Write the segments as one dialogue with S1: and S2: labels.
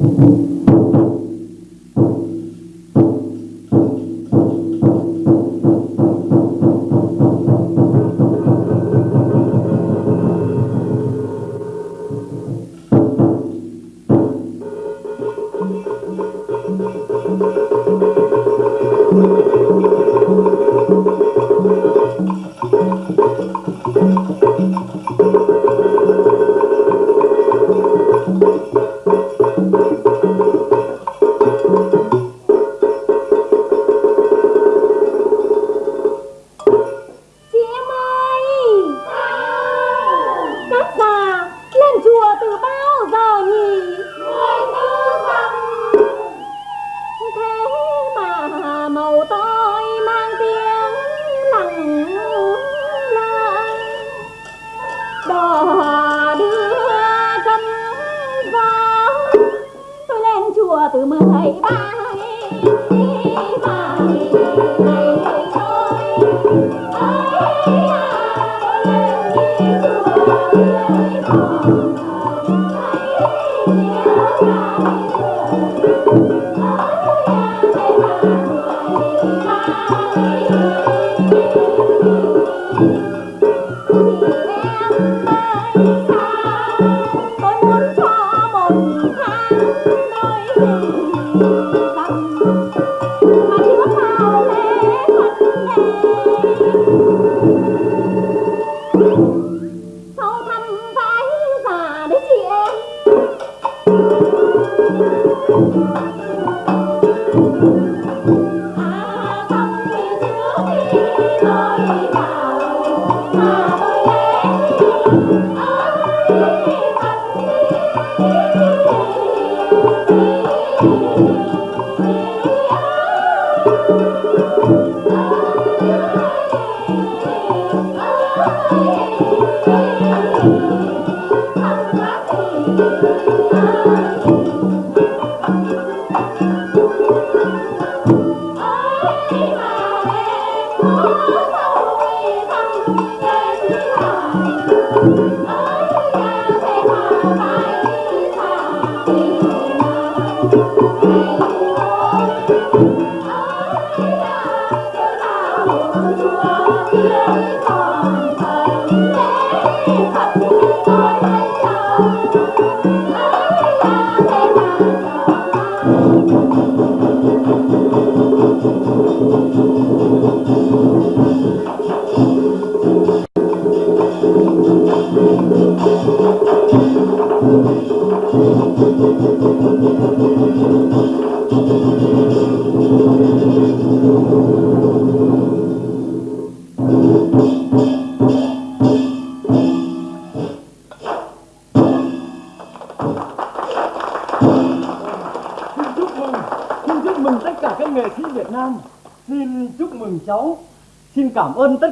S1: cảm ơn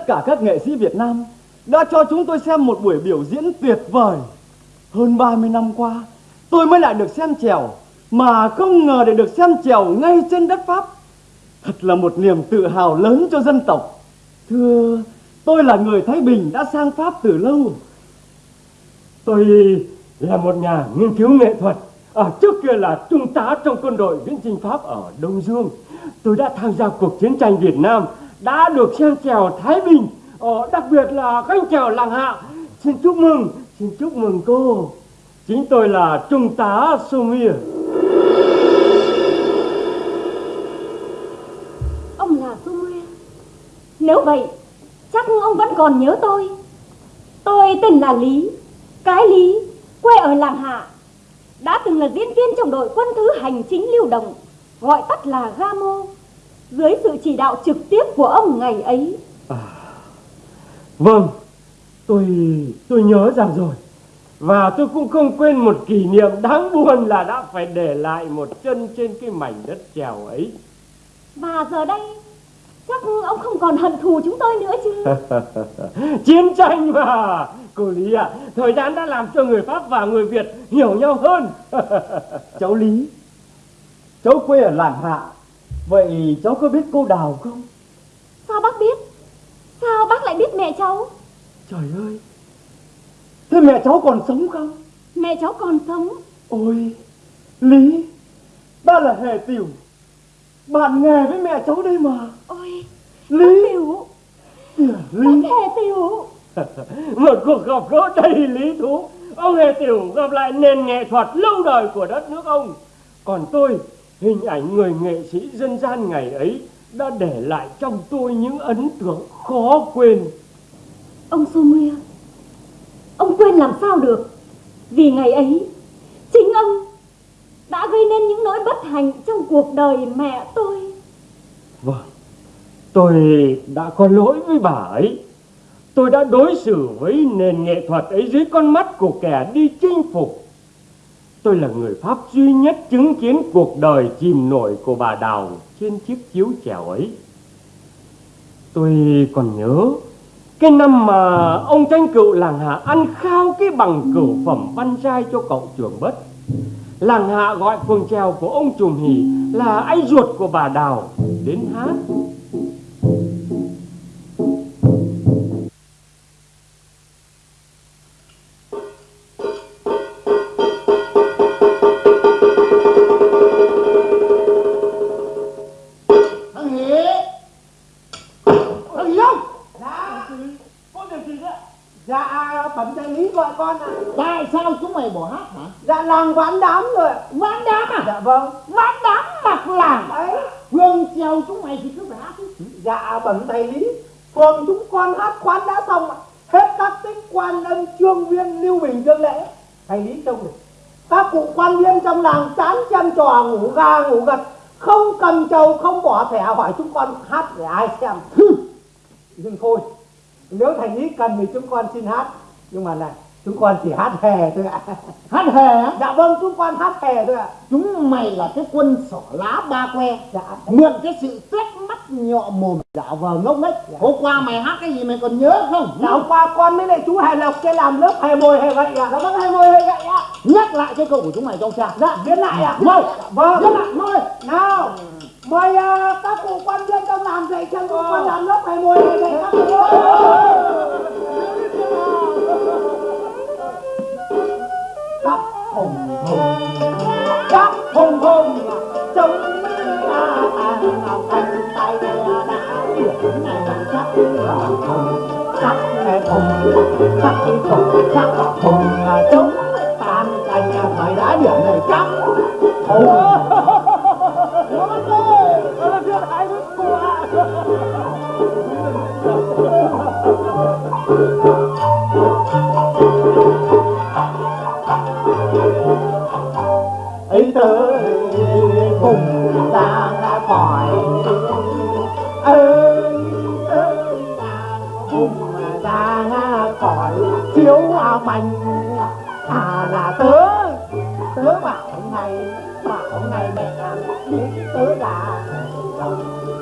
S1: cả các nghệ sĩ Việt Nam đã cho chúng tôi xem một buổi biểu diễn tuyệt vời. Hơn 30 năm qua, tôi mới lại được xem trèo mà không ngờ để được xem trèo ngay trên đất Pháp. Thật là một niềm tự hào lớn cho dân tộc. Thưa, tôi là người Thái Bình đã sang Pháp từ lâu.
S2: Tôi là một nhà nghiên cứu nghệ thuật. À, trước kia là trung tá trong quân đội viễn chinh Pháp ở Đông Dương. Tôi đã tham gia cuộc chiến tranh Việt Nam đã được xem trèo Thái Bình ờ, đặc biệt là canh trèo làng hạ. Xin chúc mừng xin chúc mừng cô. Chính tôi là trung tá Sumir
S3: ông là Sumir nếu vậy chắc ông vẫn còn nhớ tôi. Tôi tên là Lý. Cái Lý quê ở làng hạ đã từng là diễn viên trong đội quân thứ hành chính lưu động gọi tắt là Gamo dưới sự chỉ đạo trực tiếp của ông ngày ấy. À,
S2: vâng, tôi tôi nhớ ra rồi. Và tôi cũng không quên một kỷ niệm đáng buồn là đã phải để lại một chân trên cái mảnh đất trèo ấy.
S3: Và giờ đây chắc ông không còn hận thù chúng tôi nữa chứ.
S2: Chiến tranh mà, cô Lý ạ, à, thời gian đã làm cho người Pháp và người Việt hiểu nhau hơn.
S1: cháu Lý, cháu quê ở làng Hạ, Vậy cháu có biết cô Đào không?
S3: Sao bác biết? Sao bác lại biết mẹ cháu?
S1: Trời ơi! Thế mẹ cháu còn sống không?
S3: Mẹ cháu còn sống.
S1: Ôi!
S4: Lý, ta là Hề Tiểu, bạn nghề với mẹ cháu đây mà.
S1: ôi
S4: Lý,
S1: tiểu
S4: kìa,
S1: bác
S4: Lý.
S1: hề tiểu
S2: một cuộc gặp gỡ đầy lý thú ông hề tiểu gặp lại nền nghệ thuật lâu đời của đất nước ông còn tôi hình ảnh người nghệ sĩ dân gian ngày ấy đã để lại trong tôi những ấn tượng khó quên.
S1: Ông Sumia ông quên làm sao được? Vì ngày ấy chính ông đã gây nên những nỗi bất hạnh trong cuộc đời mẹ tôi.
S2: Vâng tôi đã có lỗi với bà ấy. Tôi đã đối xử với nền nghệ thuật ấy dưới con mắt của kẻ đi chinh phục tôi là người pháp duy nhất chứng kiến cuộc đời chìm nổi của bà đào trên chiếc chiếu chèo ấy. Tôi còn nhớ cái năm mà ông tranh cựu làng hạ ăn khao cái bằng cửu phẩm văn giai cho cậu trường bất làng hạ gọi phường trèo của ông trùm hỉ là anh ruột của bà đào đến hát.
S4: Bẩm thầy Lý. Phường chúng con hát khoán đã xong. Hết các tích quan âm trương viên lưu bình dương lễ. Thầy Lý trông này. Các cụ quan viên trong làng chán chăm trò ngủ ga ngủ gật. Không cầm trầu, không bỏ thẻ hỏi chúng con hát để ai xem. Nhưng thôi, nếu thầy Lý cần thì chúng con xin hát. Nhưng mà này, chúng con chỉ hát hề thôi ạ.
S5: hát hề á
S4: Dạ vâng, chúng con hát hề thôi ạ.
S5: chúng mày là cái quân sỏ lá ba que
S4: Dạ.
S5: mượn cái sự tét mắt nhọ mồm dạ vờ ngốc nghếch hôm qua mày hát cái gì mày còn nhớ không
S4: Dạ hôm qua con với lại chú Hề Lộc kia làm lớp hề mồi hề gậy ạ. Dạ vâng hề mồi hề gậy ạ.
S5: nhắc lại cái câu của chúng mày trong cha
S4: Dạ viết lại ạ.
S5: mời
S4: Dạ, vâng.
S5: viết lại mời
S4: Nào mời à, các cụ quan viên trong làm dạy cho chúng con làm lớp hề mồi hề gậy các cụ khắp hùng hùng khắp hùng hùng, chống thành tay đã chuyển này khắp hùng khắp hùng khắp hùng khắp hùng chống tàn thành thời đã điện này khắp hùng thiếu à mảnh à là tớ. Tớ bảo ngày bảo ngày mẹ biết tớ là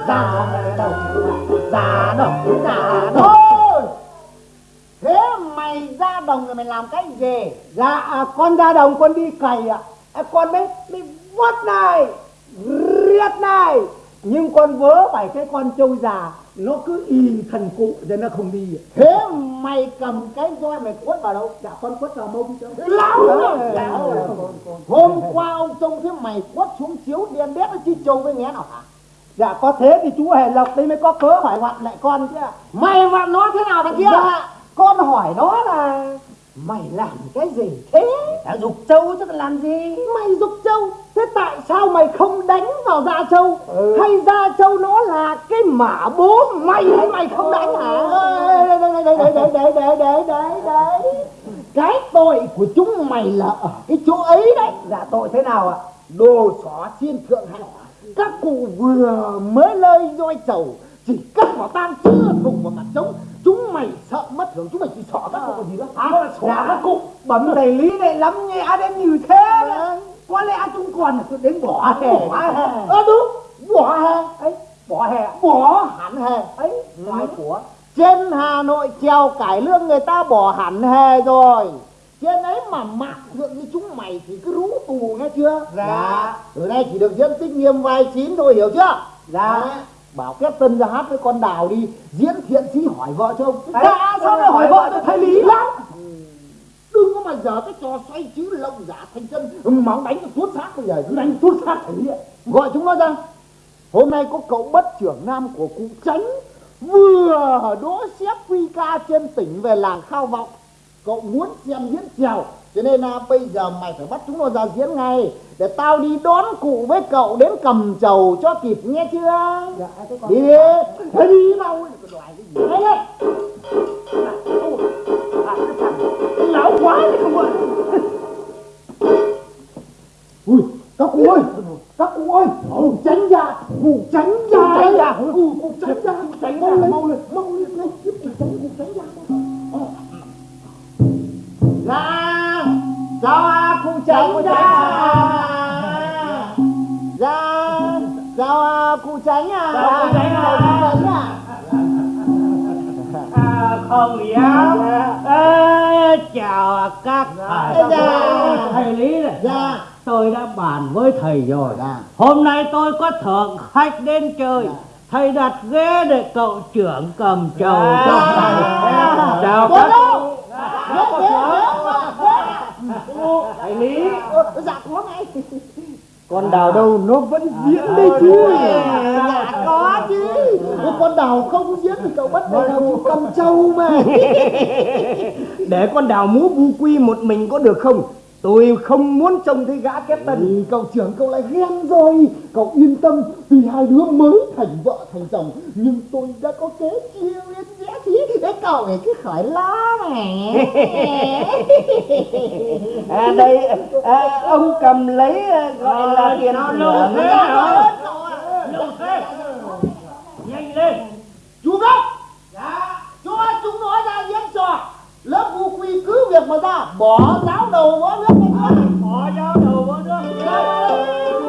S4: già ra đồng ra đồng ra đồng
S5: thôi. Thế mày ra đồng rồi mày làm cái gì?
S4: Dạ à, con ra đồng con đi cày ạ. À, con mới đi vót này riết này. Nhưng con vớ phải cái con trâu già nó cứ y thần cụ cho nó không đi.
S5: Thế mày cầm cái roi mày quất vào đâu?
S4: Dạ con quất vào mông
S5: lão
S4: Ờ,
S5: rồi lão rồi
S4: con- con-
S5: hôm qua ông trông thấy mày quất xuống chiếu đen đét nó chi trâu với nghé nào hả?
S4: Dạ có thế thì chú hề lộc đây mới có cớ hỏi vặn lại con chứ.
S5: Mày vặn nó thế nào thằng kia?
S4: Dạ con hỏi nó là mày làm cái gì thế?
S5: Đã dục trâu chứ làm gì?
S4: Mày dục trâu thế tại sao mày không đánh vào da trâu
S5: Ừ.
S4: hay da trâu nó là cái mả bố mày hay mày không đánh hả
S5: đấy, đấy, đấy, đấy, đấy, đấy, đấy, đấy, đấy. cái tội của chúng mày là ở cái chỗ ấy đấy
S4: dạ tội thế nào ạ
S5: đồ xỏ xin thượng hạng các cụ vừa mới lơi roi trầu chỉ cắt vào tam chưa thùng vào mặt trống chúng mày sợ mất hưởng chúng mày chỉ xỏ các cụ còn gì nữa hả xỏ
S4: dạ
S5: các cụ
S4: bẩm thầy lý này lắm nhẹ đến như thế đấy. Có lẽ chúng còn đến bỏ hè.
S5: Bỏ hè ơ đúng. Bỏ hè?
S4: Ấy bỏ hè.
S5: Bỏ hẳn hè.
S4: Ấy ngoài của
S5: trên Hà Nội treo cải lương người ta bỏ hẳn hè rồi. Trên ấy mà mạng thượng như chúng mày thì cứ rú tù nghe chưa?
S4: Dạ.
S5: từ nay chỉ được diễn tích nghiêm vai chín thôi hiểu chưa?
S4: Dạ.
S5: Bảo kết tân ra hát với con đào đi diễn thiện sĩ hỏi vợ chồng
S4: Dạ, sao lại hỏi vợ cho thầy Lý?
S5: lắm đừng có mà giờ cái trò xoay chữ lộng giả thành chân máu đánh cho tuốt xác bây giờ cứ đánh tuốt xác hiện gọi chúng nó ra. Hôm nay có cậu bất trưởng nam của cụ tránh vừa đỗ xếp quy ca trên tỉnh về làng khao vọng. Cậu muốn xem diễn trèo cho nên là bây giờ mày phải bắt chúng nó ra diễn ngay để tao đi đón cụ với cậu đến cầm trầu cho kịp nghe chưa? Dạ, đi đi thế đi đâu đoài cái gì đấy đấy lão quá đấy không ơi ui các cụ ơi. Các cụ ơi. Cụ tránh ra cụ tránh ra tránh ra cụ cụ tránh ra tránh ra mau lên mau lên ngay tiếp cụ tránh cụ tránh ra chào à, cụ tránh ra chào à, cụ tránh à.
S6: Chào cụ tránh à.
S5: Cụ tránh à
S7: À, à, chào các thầy
S5: Dạ.
S7: thầy lý này
S5: dạ
S7: tôi đã bàn với thầy rồi
S5: Dạ.
S7: hôm nay tôi có thượng khách đến chơi thầy đặt ghế để cậu trưởng cầm trầu cho thầy chào các thầy lý
S5: Ờ, dạ có ngay
S8: Con đào đâu nó vẫn diễn đây chứ
S5: dạ có chứ. Con đào không diễn thì cậu bắt đầu cụ cầm trâu mà.
S8: Để con đào múa bu quy một mình có được không? Tôi không muốn trông thấy gã kép tân
S5: Thì cậu trưởng cậu lại ghen rồi. Cậu yên tâm Tuy hai đứa mới thành vợ thành chồng. Nhưng tôi đã có kế chiêu yên Để cậu ấy cứ khỏi lo này
S8: à, Đây à, ông cầm lấy à, gọi là tiền
S7: nó lâu thế
S5: Dạ,
S7: hả? Lâu thế. Nhanh lên.
S5: Chú gốc. Dạ. Cho chúng nó ra diễn trò Lớp vũ quy cứ việc mà ra. Bỏ giáo đầu võ nước.
S7: Bỏ giáo đầu vào nước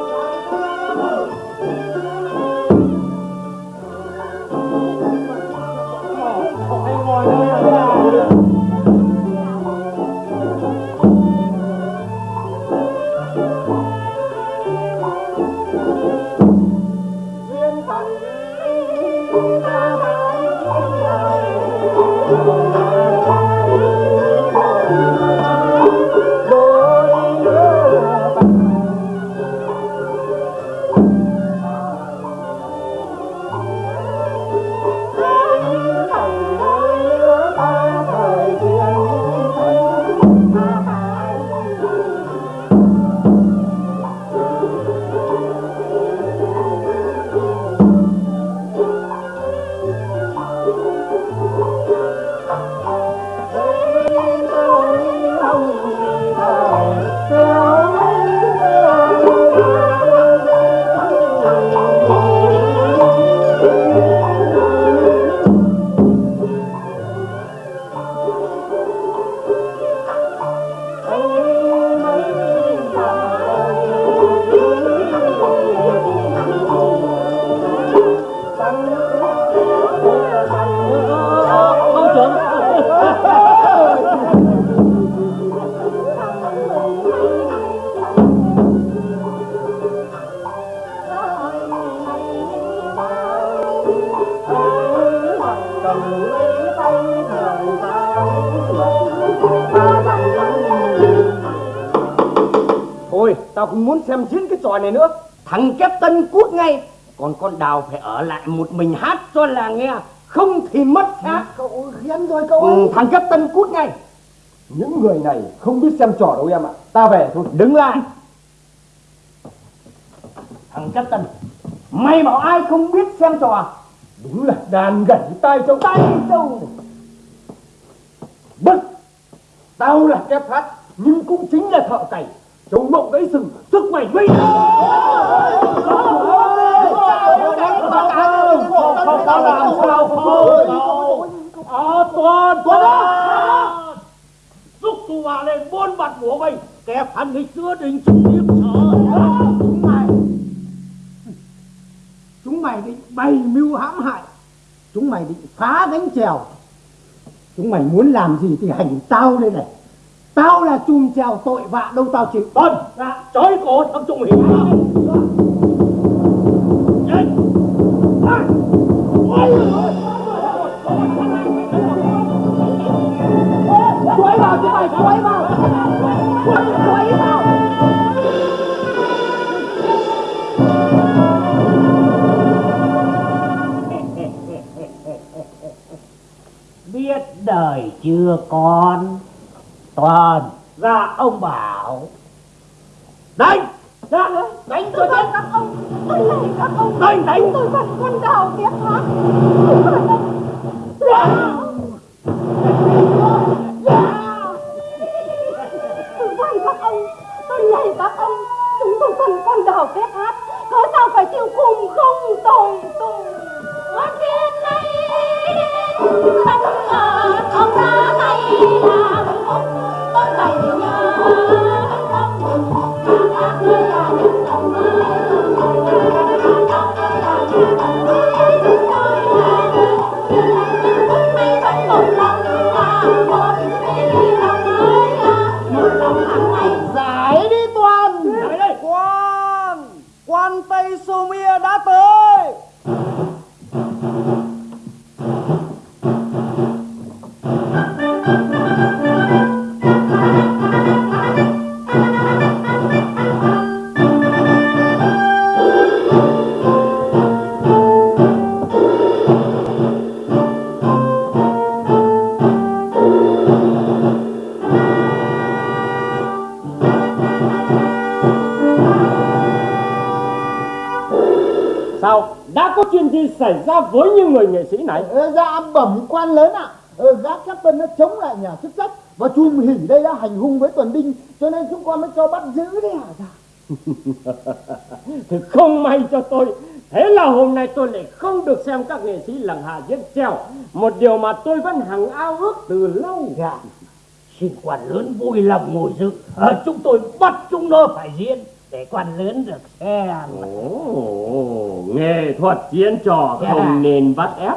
S8: tao không muốn xem diễn cái trò này nữa. Thằng kép tân cút ngay. Còn con đào phải ở lại một mình hát cho làng nghe. Không thì mất xác
S5: Cậu ghen rồi cậu
S8: ừ, Thằng kép tân cút ngay.
S6: Những người này không biết xem trò đâu em ạ. Ta về thôi.
S8: Đứng lại. Thằng kép tân Mày bảo ai không biết xem trò?
S6: Đúng là đàn gảy tai trong
S8: Tay đâu.
S6: Bất Tao là kép hát Nhưng cũng chính là thợ cày Trông mộng gãy sừng Sức mày nguy
S7: Ờ, toàn toàn Giúp tu hòa lên buôn mặt của mình Kẻ phản nghịch giữa đình chúng điếm sở
S5: Chúng mày Chúng mày định bày mưu hãm hại Chúng mày định phá gánh chèo Chúng mày muốn làm gì thì hành tao đây này. Tao là chùm chèo tội vạ đâu tao chịu
S7: Vâng, dạ, trói cổ thằng Trung Hiếu Nhanh
S5: vào chứ mày rồi quay vào quay quay vào
S7: biết đời chưa con toàn ra ông bảo. Đánh! Ra đánh cho chết
S9: các ông. Tôi lạy các ông.
S7: Đánh! Đánh
S9: tôi bắt con đào tiếp hát tôi van các ông. Tôi lạy các ông. Chúng tôi cần con đào tiếp hát cớ sao phải chịu cùng không? Tội tôi. Con tiên này không ngờ không ra tay làm. tôi là
S5: giải đi toàn
S3: Quan Quan Tây Sô Mia đã tới.
S2: Có chuyện gì xảy ra với những người nghệ sĩ này?
S5: Ờ, dạ bẩm quan lớn ạ. Ờ, gã captain nó chống lại nhà chức trách và chùm hỉ đây đã hành hung với tuần đinh cho nên chúng con mới cho bắt giữ đấy hả dạ.
S2: Thì không may cho tôi Thế là hôm nay tôi lại không được xem các nghệ sĩ làng hạ diễn trèo Một điều mà tôi vẫn hằng ao ước từ lâu.
S7: Dạ. Xin quan lớn vui lòng ngồi dự ờ, chúng tôi bắt chúng nó phải diễn để quan lớn được. Xem
S2: Ồ, nghệ thuật diễn trò không nên bắt ép.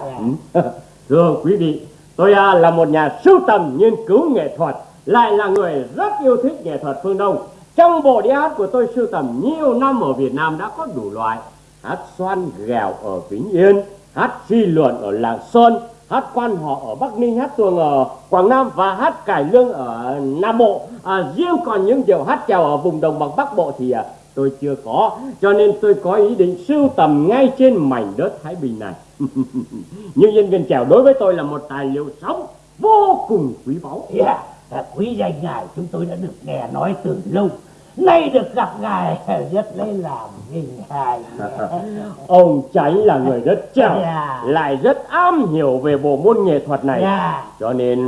S7: Dạ.
S2: Thưa quý vị Tôi à, là một nhà sưu tầm nghiên cứu nghệ thuật Lại là người rất yêu thích nghệ thuật phương Đông. Trong bộ đĩa hát của tôi sưu tầm nhiều năm ở Việt Nam đã có đủ loại. Hát xoan ghèo ở Vĩnh Yên Hát phi luận ở Lạng Sơn Hát quan họ ở Bắc Ninh, hát tuồng ở Quảng Nam và hát cải lương ở Nam Bộ. À, Riêng còn những điệu hát chèo ở vùng đồng bằng Bắc Bộ thì à, tôi chưa có. Cho nên tôi có ý định sưu tầm ngay trên mảnh đất Thái Bình này. Nhưng nhân viên chèo đối với tôi là một tài liệu sống vô cùng quý báu.
S7: Yeah à, quý danh ngài chúng tôi đã được nghe nói từ lâu nay được gặp ngài rất lấy làm vinh hạnh
S2: Ông Tránh là người rất trèo
S7: Dạ.
S2: Lại rất am hiểu về bộ môn nghệ thuật này.
S7: Dạ.
S2: Cho nên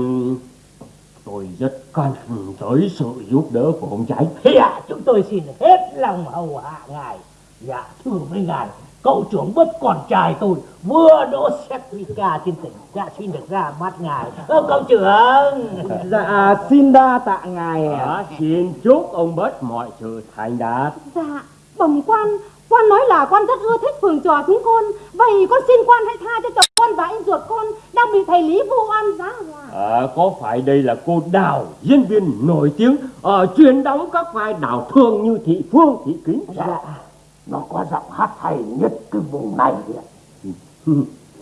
S2: tôi rất cần tới sự giúp đỡ của ông Tránh
S7: dạ chúng tôi xin hết lòng hầu hạ ngài. Dạ thưa với ngài cậu trưởng bất còn trai tôi vừa đỗ certifica trên tỉnh dạ xin được ra mắt ngài. Ờ, cậu trưởng.
S3: Dạ xin đa tạ ngài
S2: Đó, Xin chúc ông bất mọi sự thành đạt.
S9: Dạ bẩm quan. Quan nói là quan rất ưa thích phường trò chúng con vậy con xin quan hãy tha cho chồng con và anh ruột con đang bị thầy lý vu oan giá họa
S2: à, Có phải đây là cô Đào Diễn viên nổi tiếng ở chuyên đóng các vai đào thương như Thị Phương, Thị Kính
S7: dạ nó có giọng hát hay nhất cái vùng này ạ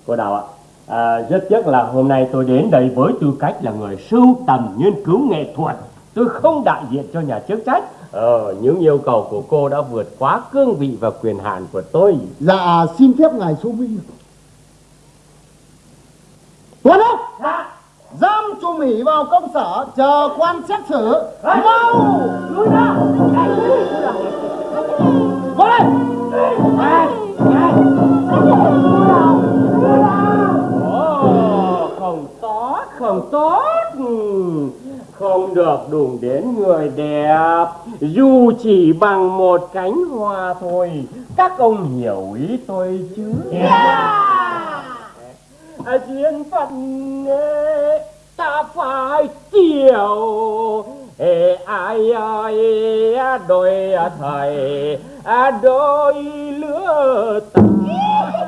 S2: Cô Đào ạ à, Rất tiếc là hôm nay tôi đến đây với tư cách là người sưu tầm nghiên cứu nghệ thuật Tôi không đại diện cho nhà chức trách Ờ, những yêu cầu của cô đã vượt quá cương vị và quyền hạn của tôi
S5: dạ xin phép ngài số minh tuấn ốc giam chùm hỉ vào công sở chờ quan xét xử mau
S7: lùi ra
S5: có đây
S2: Ồ, không tốt, không tốt. Ừ, Không được đụng đến người đẹp. Dù chỉ bằng một cánh hoa thôi Các ông hiểu ý tôi chứ? À, duyên phận ta phải chiều. Ê, ai ơi đôi thầy đôi lứa ta.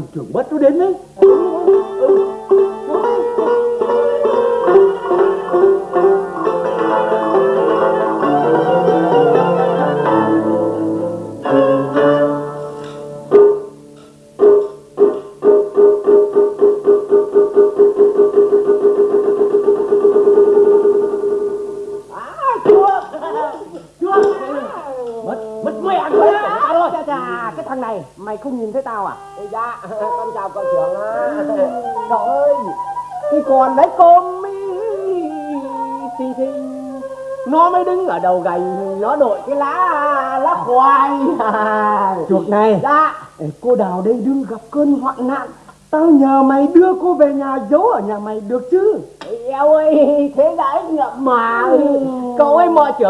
S6: Thằng trưởng bất nó đến đấy.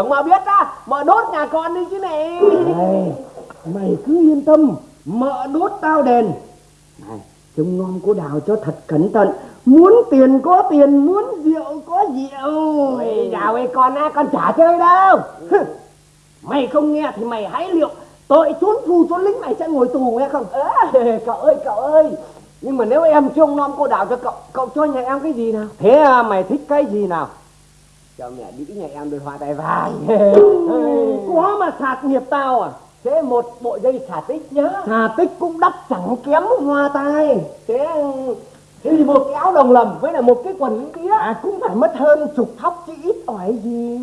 S8: Trưởng mà biết á mà đốt nhà con đi chứ này
S3: Này, mày cứ yên tâm Mợ đốt tao đền. Này, trông nom cô Đào cho thật cẩn thận Muốn tiền có tiền, muốn rượu có rượu.
S8: Ôi dào ơi con á con chả chơi đâu. Mày không nghe thì mày hãy liệu tội trốn phù trốn lính mày sẽ ngồi tù nghe không? Ê, cậu ơi cậu ơi. Nhưng mà nếu em trông nom cô đào cho cậu cậu cho nhà em cái gì nào?
S3: Thế à, mày thích cái gì nào
S8: cho mẹ đĩ nhà em đôi hoa tay vàng.
S3: Có mà sạt nghiệp tao à?
S8: Thế một bộ dây xả tích nhá.
S3: Hà tích cũng đắt chẳng kém hoa tai.
S8: Thế thế thì một cái áo đồng lầm với là một cái quần tía
S3: À cũng phải mất hơn chục thóc chứ ít ỏi gì.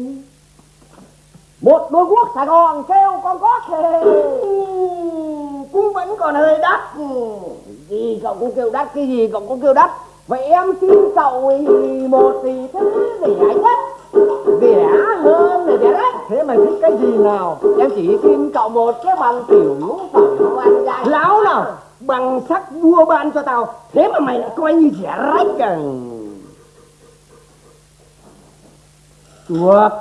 S8: Một đôi guốc sài gòn kêu con có thể
S3: Cũng vẫn còn hơi đắt.
S8: Gì cậu cũng kêu đắt cái gì cậu cũng kêu đắt vậy em xin cậu một thì thứ rẻ nhất? Rẻ hơn là rẻ đấy.
S3: Thế mày thích cái gì nào?
S8: Em chỉ xin cậu một cái bằng tiểu ngũ phẩm quan giai
S3: Láo nào? Bằng sắc vua ban cho tao. Thế mà mày lại coi như rẻ rách à. Chuột.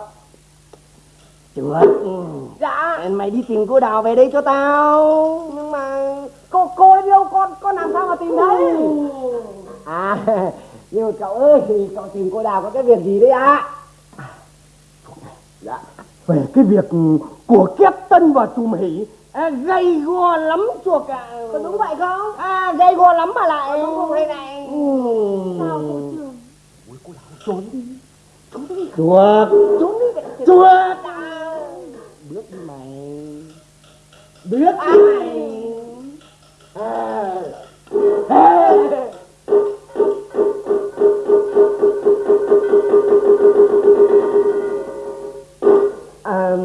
S3: Chuột.
S8: Dạ.
S3: Mày đi tìm cô Đào về đây cho tao.
S8: Nhưng mà cô cô ấy đâu con con làm sao mà tìm thấy à nhưng mà cậu ơi thì cậu tìm cô đào có cái việc gì đấy ạ? Dạ
S3: Về cái việc của kép tân và trùm hỉ à, Gây go lắm chuột ạ
S8: có đúng vậy không?
S3: À gây go lắm mà lại.
S8: Đúng không đây này.
S1: Sao cô trưởng
S3: Chuột
S8: trốn đi. Vậy
S3: Chuột
S8: bước đi mày.
S3: Biết
S8: à,
S3: đi.
S8: à.
S3: À,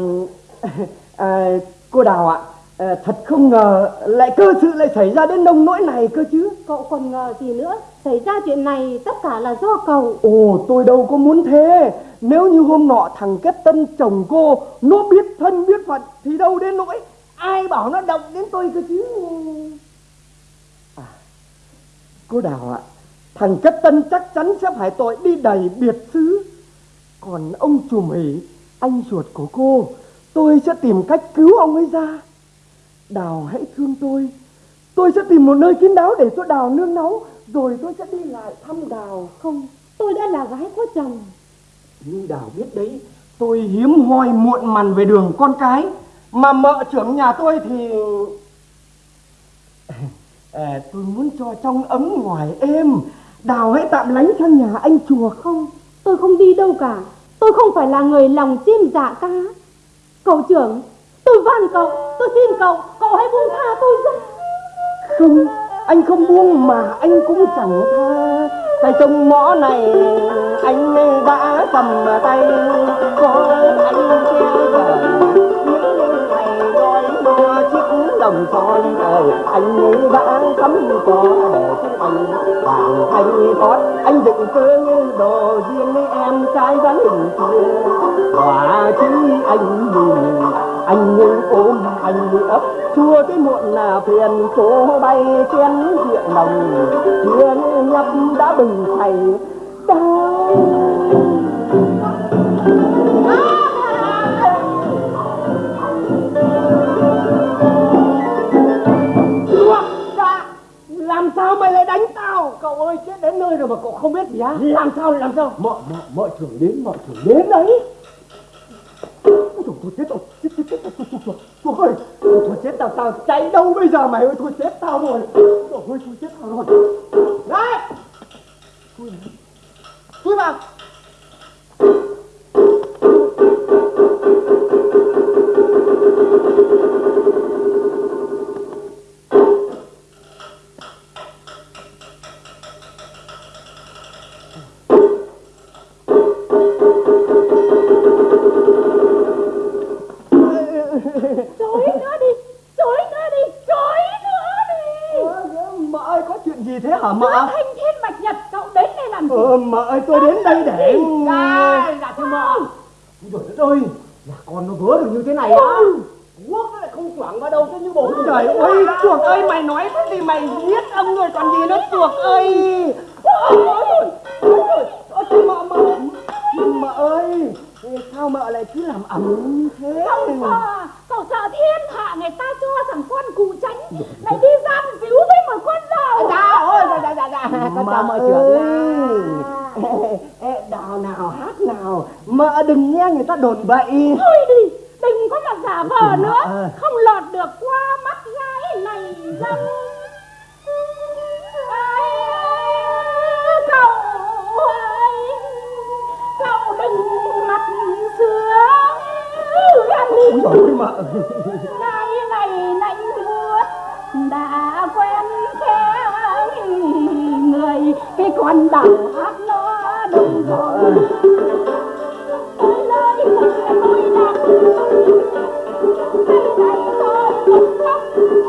S3: à, Cô Đào ạ.
S6: À, thật không ngờ lại cơ sự lại xảy ra đến nông nỗi này cơ chứ.
S9: Cậu còn ngờ gì nữa? Xảy ra chuyện này tất cả là do cậu.
S6: Ồ tôi đâu có muốn thế. Nếu như hôm nọ thằng kết tân chồng cô Nó biết thân biết phận Thì đâu đến nỗi Ai bảo nó động đến tôi cơ chứ. À, Cô Đào ạ Thằng kết tân chắc chắn sẽ phải tội đi đầy biệt xứ. Còn ông chùm hỉ anh ruột của cô Tôi sẽ tìm cách cứu ông ấy ra. Đào hãy thương tôi. Tôi sẽ tìm một nơi kín đáo để cho Đào nương náu Rồi tôi sẽ đi lại thăm Đào.
S9: Không tôi đã là gái có chồng.
S6: Nhưng Đào biết đấy Tôi hiếm hoi muộn màn về đường con cái Mà mợ trưởng nhà tôi thì à, Tôi muốn cho trong ấm ngoài êm. Đào hãy tạm lánh sang nhà anh chùa không?
S9: Tôi không đi đâu cả Tôi không phải là người lòng chim dạ cá Cậu trưởng, Tôi van cậu, Tôi xin cậu Cậu hãy buông tha tôi ra.
S6: Không, Anh không buông mà anh cũng chẳng tha. Tại trong mõ này, Anh đã cầm tay. Có anh kia chiếc son Anh ấy đã cắm cho để chúng anh vàng thanh con Anh dựng cơ như đồ riêng với em trai dáng hình kia Quả chứ anh nhìn, anh như ôm anh như ấp. Chua cái muộn là phiền, chỗ bay chén rượu nồng chưa nhấp đã bừng thầy đau lại đánh tao. Cậu ơi chết đến nơi rồi mà cậu không biết gì á. Làm sao làm sao? Mợ mợ mợ trưởng đến mợ trưởng đến. Đấy. Ôi trời, thôi chết rồi, chết chết chết, chuột chuột chuột ơi, thôi chết tao. Tao chạy đâu bây giờ mày ơi, thôi chết tao rồi, ôi thôi chết tao rồi, đấy, chui vào,
S9: Chối nữa đi Chối nữa đi Chối nữa đi
S6: mợ ơi có chuyện gì thế hả mợ?
S9: Thanh thiên bạch nhật Cậu đến đây làm gì
S6: Ờ, mợ ơi tôi đến đây để
S8: Dạ, dạ thưa mợ. Ôi trời đất ơi, nhà con nó vớ được như thế này á. Quốc nó lại không choảng vào đâu chứ như bổ.
S6: Trời ơi, chuột ơi, mày nói cái gì mày giết ông rồi còn gì nữa chuột ơi. Ôi ôi ôi, ôi mợ mợ, mợ ơi, sao mợ lại cứ làm ẩm như thế?
S9: Cậu sợ Cậu sợ thiên hạ người ta cho rằng con cụ tránh. Lại đi giam díu với một con dao
S8: Dạ, ôi, dạ, dạ, dạ, dạ. Con chào mợ trưởng
S6: đào nào hát nào, mợ đừng nghe người ta đồn bậy.
S9: Thôi đi Đừng có mà giả vờ nữa. Không lọt được qua mắt gái này dâm
S6: Ôi trời.
S9: Ngày này lạnh buốt đã quen khéo người cái con đảo hát nó đông rồi tới nơi mà tôi đặt đây này tôi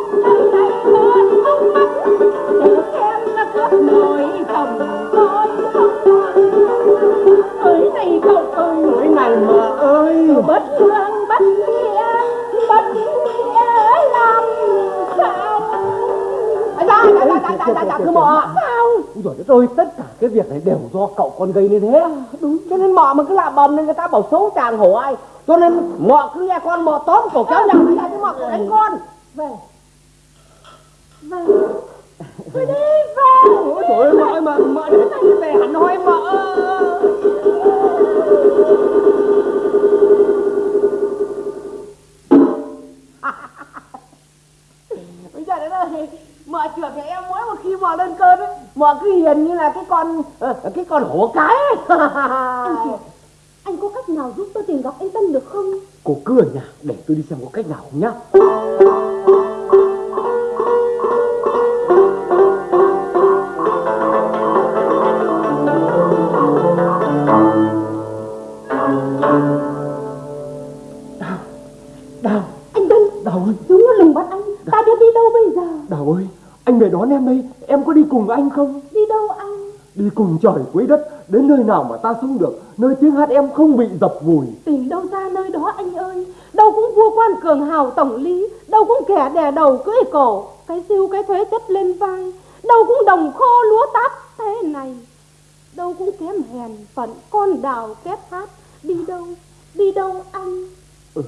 S8: việc này đều do cậu con gây nên thế. Đúng. Cho nên mợ mà cứ làm bầm nên người ta bảo xấu chàng hổ ai. Cho nên mợ cứ nghe con mợ tóm cổ kéo nhau ra chứ mợ cứ đánh con.
S9: về về tôi đi về
S6: Ôi trời ơi, ơi, mợ, mợ đến đây về hẳn hoi mợ.
S8: Bây giờ đấy ơi, mợ trưởng nhà em mỗi một khi mợ lên cơn ấy, mợ cứ hiền như là cái con ờ, cái con hổ cái ấy.
S9: anh chị anh có cách nào giúp tôi tìm gặp anh Tân được không
S8: Cô cứ ở nhà để tôi đi xem có cách nào không nhá.
S6: Đón em đây Em có đi cùng anh không?
S9: Đi đâu anh?
S6: Đi cùng trời quấy đất Đến nơi nào mà ta sống được Nơi tiếng hát em không bị dập vùi.
S9: Tìm đâu ra nơi đó anh ơi. Đâu cũng vua quan cường hào tổng lý Đâu cũng kẻ đè đầu cưỡi cổ Cái siêu cái thuế chất lên vai. Đâu cũng đồng khô lúa tát thế này Đâu cũng kém hèn phận con đào kép hát. Đi đâu, đi đâu anh?
S6: Ừ,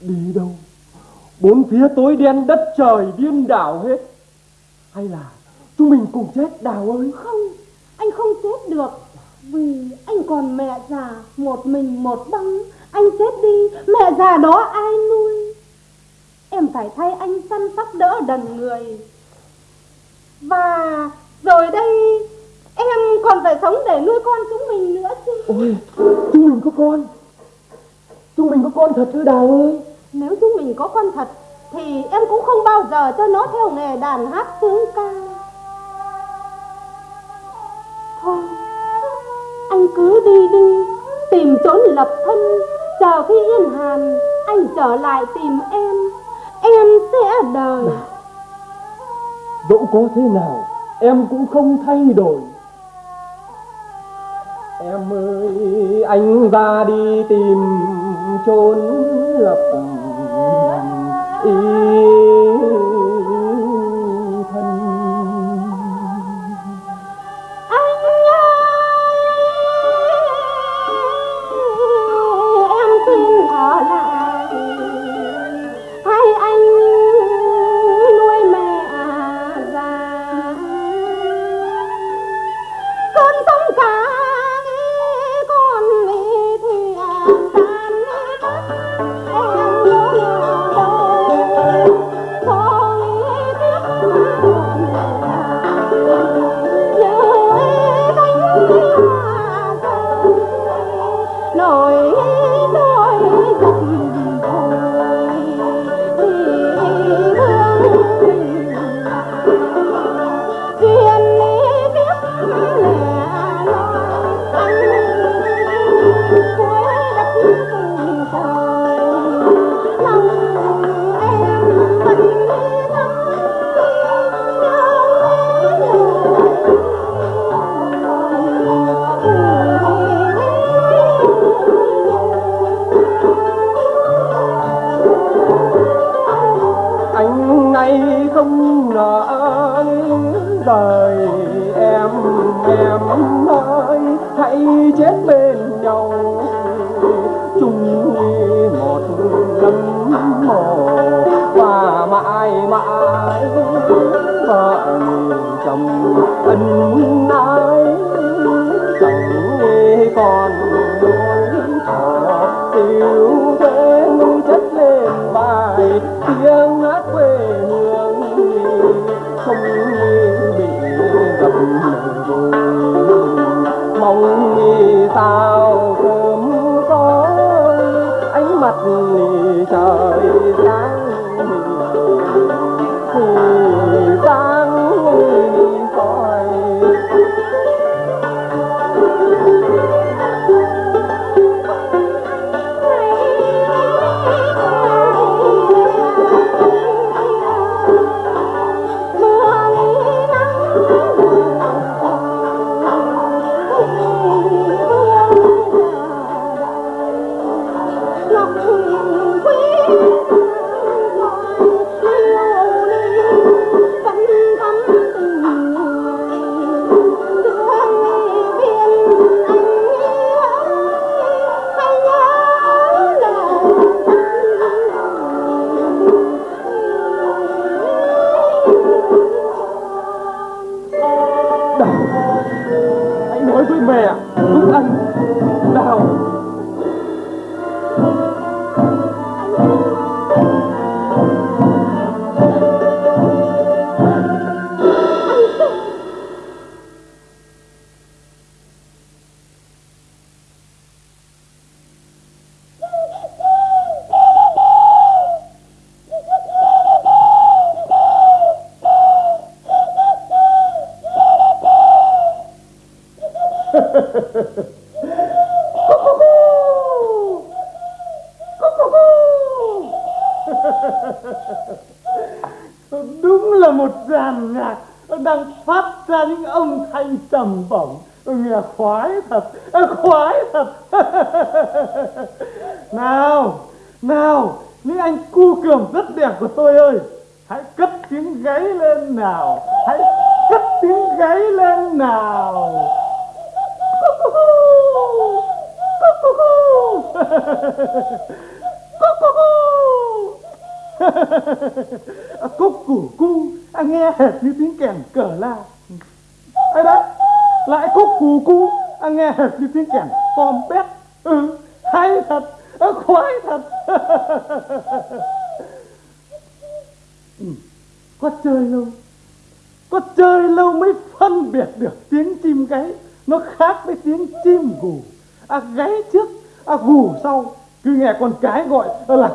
S6: đi đâu? Bốn phía tối đen đất trời điên đảo hết Hay là chúng mình cùng chết đào ơi
S9: Không, anh không chết được. Vì anh còn mẹ già Một mình một băng Anh chết đi, mẹ già đó ai nuôi? Em phải thay anh săn sóc đỡ đần người. Và rồi đây Em còn phải sống để nuôi con chúng mình nữa chứ.
S6: Ôi chúng mình có con. Chúng mình có con thật ư Đào ơi.
S9: Nếu chúng mình có con thật thì em cũng không bao giờ cho nó theo nghề đàn hát sướng ca. Thôi, Anh cứ đi đi, Tìm trốn lập thân, Chờ khi yên hàn, Anh trở lại tìm em Em sẽ đời.
S6: Dẫu có thế nào, Em cũng không thay đổi. Em ơi, anh ra đi tìm chốn lập thân
S9: thân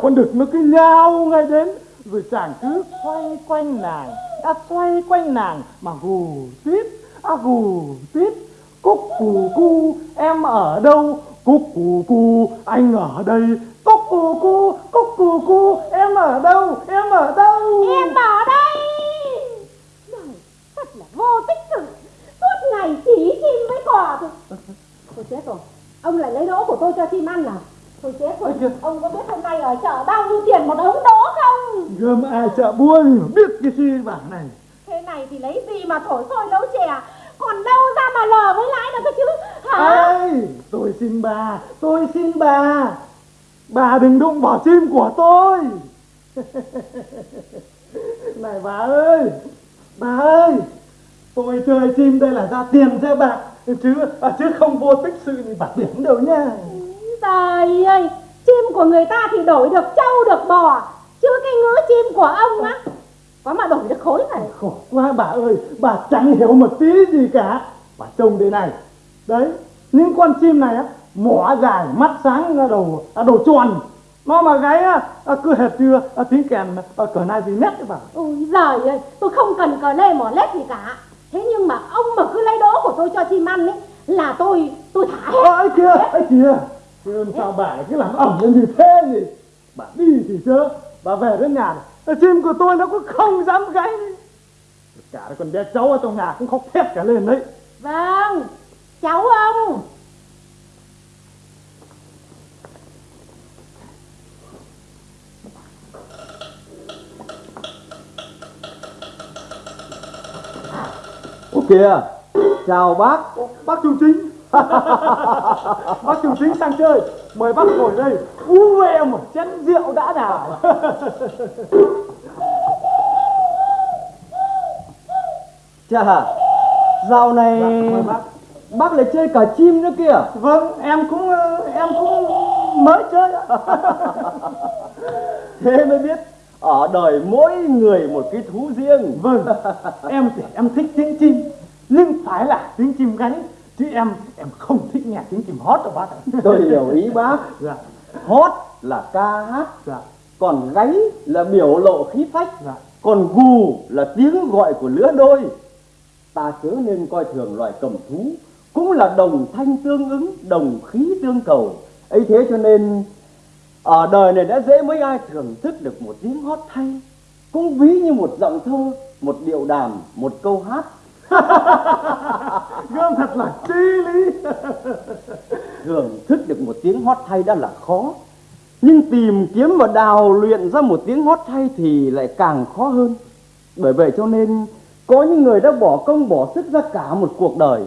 S9: con
S10: đực nó cứ nhao ngay đến. Rồi chàng cứ xoay quanh nàng đã xoay quanh nàng mà gù tít à gù tít. Cúc cù cu em ở đâu? Cúc cù cu anh ở đây. Cúc cù cu cúc cù cu em ở đâu? Em ở đâu?
S9: Em ở đây. Này, thật là vô tích sự Suốt ngày chỉ chim với cỏ thôi tôi chết rồi. Ông lại lấy đỗ của tôi cho chim ăn à? Thôi chết rồi Ông có biết hôm nay ở chợ bao nhiêu tiền một ống đỗ không?
S10: Gươm ai chợ gì mà biết cái gì bản này.
S9: Thế này thì lấy gì mà thổi sôi nấu chè? Còn đâu ra mà lờ với lãi nữa cơ chứ? Hả?
S10: Ê, tôi xin bà, tôi xin bà. Bà đừng đụng vào chim của tôi. Này bà ơi, bà ơi, tôi chơi chim đây là ra tiền cho bà, chứ à, chứ không vô tích sự gì bà điểm đâu nha.
S9: Trời ơi Chim của người ta thì đổi được trâu được bò Chứ cái ngứa chim của ông á Có mà đổi được khối này
S10: Khổ quá bà ơi, bà chẳng hiểu một tí gì cả. Bà trông đây này, đấy, những con chim này á, mỏ dài, mắt sáng, à, đầu à, đầu tròn. Nó mà gáy á, à, cứ hệt như à, tiếng kèn cờ nai gì nét đấy bà.
S9: Ôi giời ơi Tôi không cần cờ lê mỏ lết gì cả Thế nhưng mà ông mà cứ lấy đỗ của tôi cho chim ăn ấy Là tôi tôi thả hết
S10: ấy kia ấy kìa Thế làm sao bà cứ làm ẩm lên như thế nhỉ? Bà đi thì chớ bà về đến nhà này, chim của tôi nó cũng không dám gáy cả con bé cháu ở trong nhà cũng khóc thét cả lên đấy.
S9: Vâng Cháu ông.
S3: Ô kìa Chào bác
S10: bác trung chính bác trung chính sang chơi. Mời bác ngồi đây. Uống em một chén rượu đã nào
S3: Chà Dạo này
S10: Dạ, bác.
S3: Bác lại chơi cả chim nữa kìa.
S10: Vâng em cũng em cũng mới chơi.
S3: Thế mới biết Ở đời mỗi người một cái thú riêng.
S10: Vâng em thì em thích tiếng chim nhưng phải là tiếng chim gáy chứ em em không thích nghe tiếng chim hót đâu bác ạ.
S3: Tôi hiểu ý bác.
S10: Dạ.
S3: Hót là ca hát
S10: dạ.
S3: Còn gáy là biểu lộ khí phách
S10: dạ.
S3: Còn gù là tiếng gọi của lứa đôi. Ta chớ nên coi thường loài cầm thú Cũng là đồng thanh tương ứng Đồng khí tương cầu. Ấy thế cho nên Ở đời này đã dễ mấy ai thưởng thức được một tiếng hót hay. Cũng ví như một giọng thơ Một điệu đàn Một câu hát
S10: gươm thật là chi lý.
S3: Thưởng thức được một tiếng hót hay đã là khó. Nhưng tìm kiếm và đào luyện ra một tiếng hót hay thì lại càng khó hơn. Bởi vậy cho nên có những người đã bỏ công bỏ sức ra cả một cuộc đời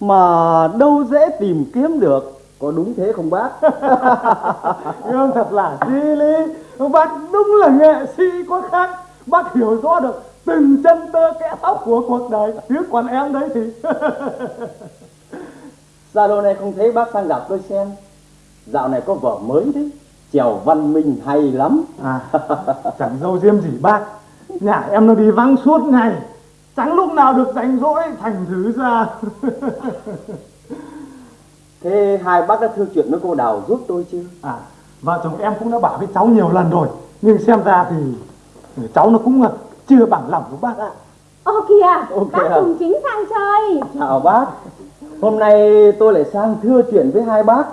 S3: mà đâu dễ tìm kiếm được. Có đúng thế không bác?
S10: Gươm thật là chi lý. Bác đúng là nghệ sĩ có khác. Bác hiểu rõ được từng chân tơ kẽ tóc của cuộc đời chứ còn em đấy thì
S3: Sao lâu nay không thấy bác sang gặp tôi xem. Dạo này có vở mới đấy. Chèo văn minh hay lắm.
S10: À chẳng dâu diêm gì bác. Nhà em nó đi vắng suốt ngày. Chẳng lúc nào được rảnh rỗi thành thử ra.
S3: Thế hai bác đã thư chuyện với cô Đào giúp tôi chưa?
S10: À vợ chồng em cũng đã bảo với cháu nhiều lần rồi. Nhưng xem ra thì cháu nó cũng chưa bằng lòng của bác ạ.
S9: Ô kìa
S3: Ô
S9: Bác
S3: kìa.
S9: cùng chính sang chơi.
S3: Chào bác. Hôm nay tôi lại sang thưa chuyện với hai bác.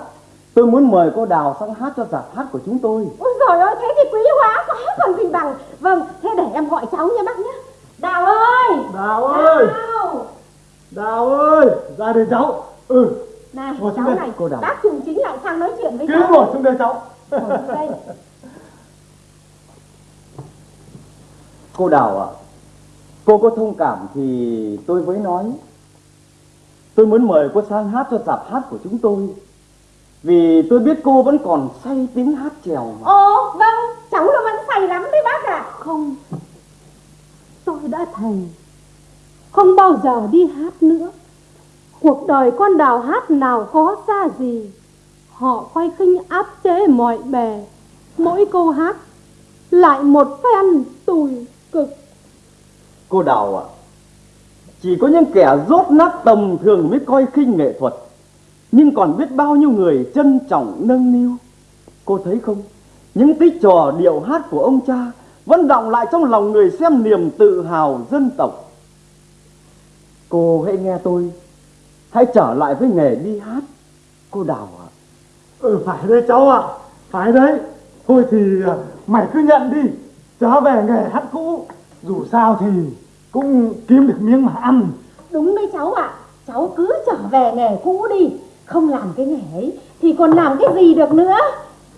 S3: Tôi muốn mời cô Đào sang hát cho giảp hát của chúng tôi.
S9: Ôi giời ơi thế thì quý hóa quá còn gì bằng. Vâng thế để em gọi cháu nha bác nhé.
S1: Đào ơi!
S6: Đào ơi!
S1: Đào
S6: Đào ơi! Ra đây cháu. Ừ.
S1: Này
S6: Ngồi
S1: cháu này
S3: cô Đào.
S1: Bác Trùng Chính lại sang nói chuyện với cháu.
S6: ngồi xuống đây cháu.
S1: Ngồi đây
S3: Cô Đào ạ, cô có thông cảm thì tôi mới nói. Tôi muốn mời cô sang hát cho dạp hát của chúng tôi. Vì tôi biết cô vẫn còn say tiếng hát trèo mà.
S1: Ồ vâng Cháu nó vẫn say lắm đấy bác ạ
S9: Không Tôi đã thề Không bao giờ đi hát nữa Cuộc đời con đào hát nào có ra gì Họ quay khinh áp chế mọi bề Mỗi câu hát Lại một phen tủi cực
S3: Cô Đào ạ, chỉ có những kẻ rốt nát tầm thường mới coi khinh nghệ thuật. Nhưng còn biết bao nhiêu người trân trọng nâng niu. Cô thấy không, những tích trò điệu hát của ông cha vẫn đọng lại trong lòng người xem niềm tự hào dân tộc. Cô hãy nghe tôi, hãy trở lại với nghề đi hát. Cô Đào ạ.
S6: Ừ phải đấy cháu ạ Phải đấy Thôi thì à, mày cứ nhận đi Trở về nghề hát cũ Dù sao thì cũng kiếm được miếng mà ăn.
S1: Đúng đấy cháu ạ. Cháu cứ trở về nghề cũ đi. Không làm cái nghề ấy Thì còn làm cái gì được nữa?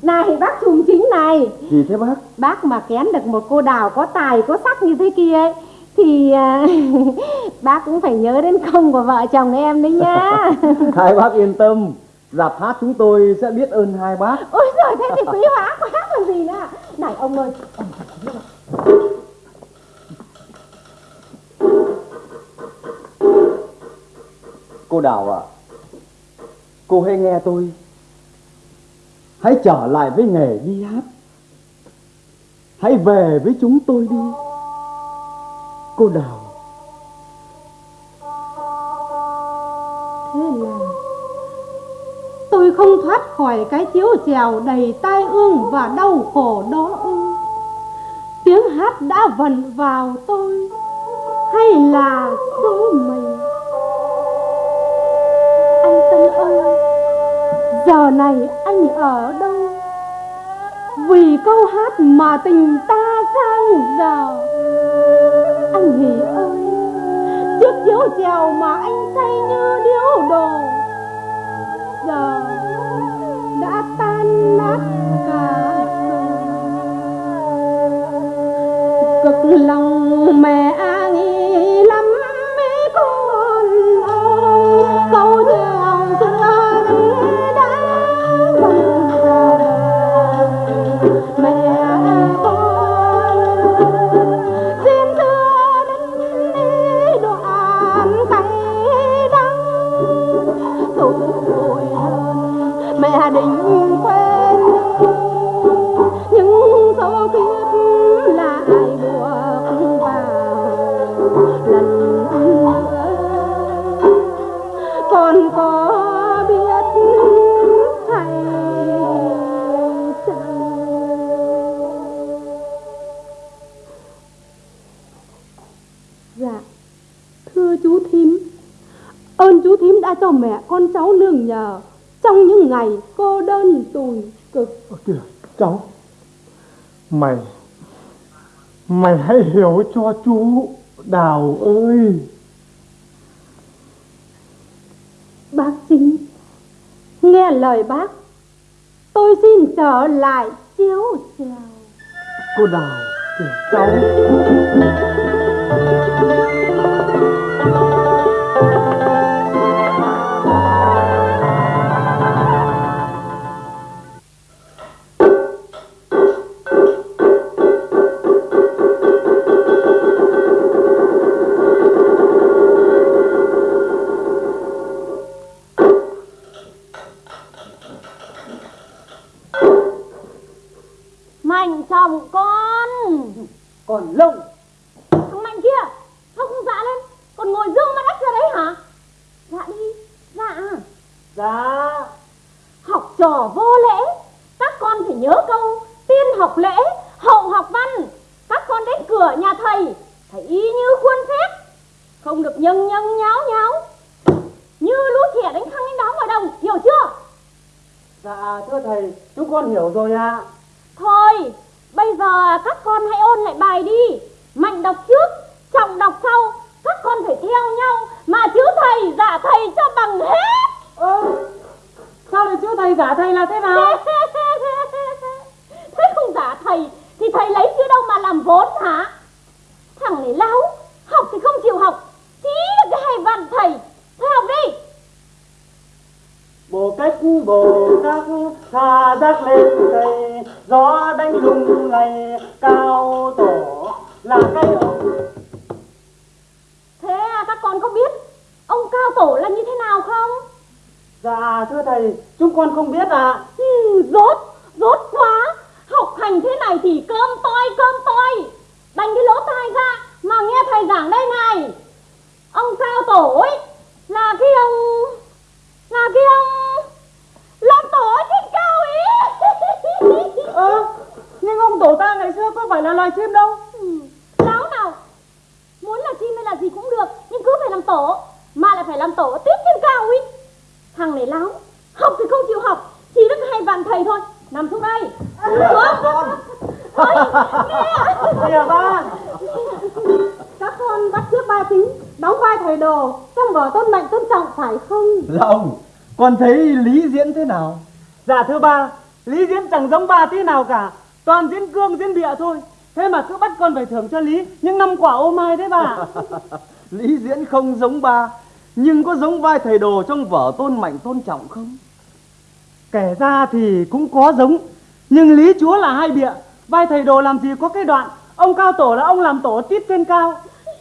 S1: Này bác Trùng Chính này.
S3: Gì thế bác?
S1: Bác mà kén được một cô đào có tài có sắc như thế kia ấy, Thì à, bác cũng phải nhớ đến công của vợ chồng em đấy nhá.
S3: Hai bác yên tâm, dạp hát chúng tôi sẽ biết ơn hai bác.
S1: Ôi giời thế thì quý hóa quá còn gì nữa này ông ơi ông phải thấy rồi.
S3: Cô Đào ạ, cô hãy nghe tôi. Hãy trở lại với nghề đi hát. Hãy về với chúng tôi đi. Cô Đào.
S9: Tôi không thoát khỏi cái chiếu chèo đầy tai ương và đau khổ đó ư. Tiếng hát đã vận vào tôi, Hay là số mình Anh Tân ơi, Giờ này anh ở đâu? Vì câu hát mà tình ta sang giờ. Anh Hỷ ơi, Chiếc chiếu chèo mà anh say như điếu đồ Giờ đã tan nát cả rồi Cực lòng mẹ cho mẹ con cháu nương nhờ. Trong những ngày cô đơn tủi cực.
S6: Kìa cháu. Mày Mày hãy hiểu cho chú Đào ơi.
S9: Bác chính nghe lời bác. Tôi xin trở lại chiếu chèo.
S6: Cô Đào kìa cháu
S1: dạ
S8: thưa
S9: ba
S1: lý diễn
S10: chẳng giống ba tí nào cả. Toàn diễn cương diễn bịa thôi. Thế mà cứ bắt con phải thưởng cho lý. Những năm quả ô mai đấy bà.
S1: Lý diễn không giống ba Nhưng có giống vai thầy đồ trong vở tôn mạnh tôn trọng không?
S10: kể ra thì cũng có giống nhưng lý chúa là hai bịa. Vai thầy đồ làm gì có cái đoạn ông cao tổ là ông làm tổ tít trên cao.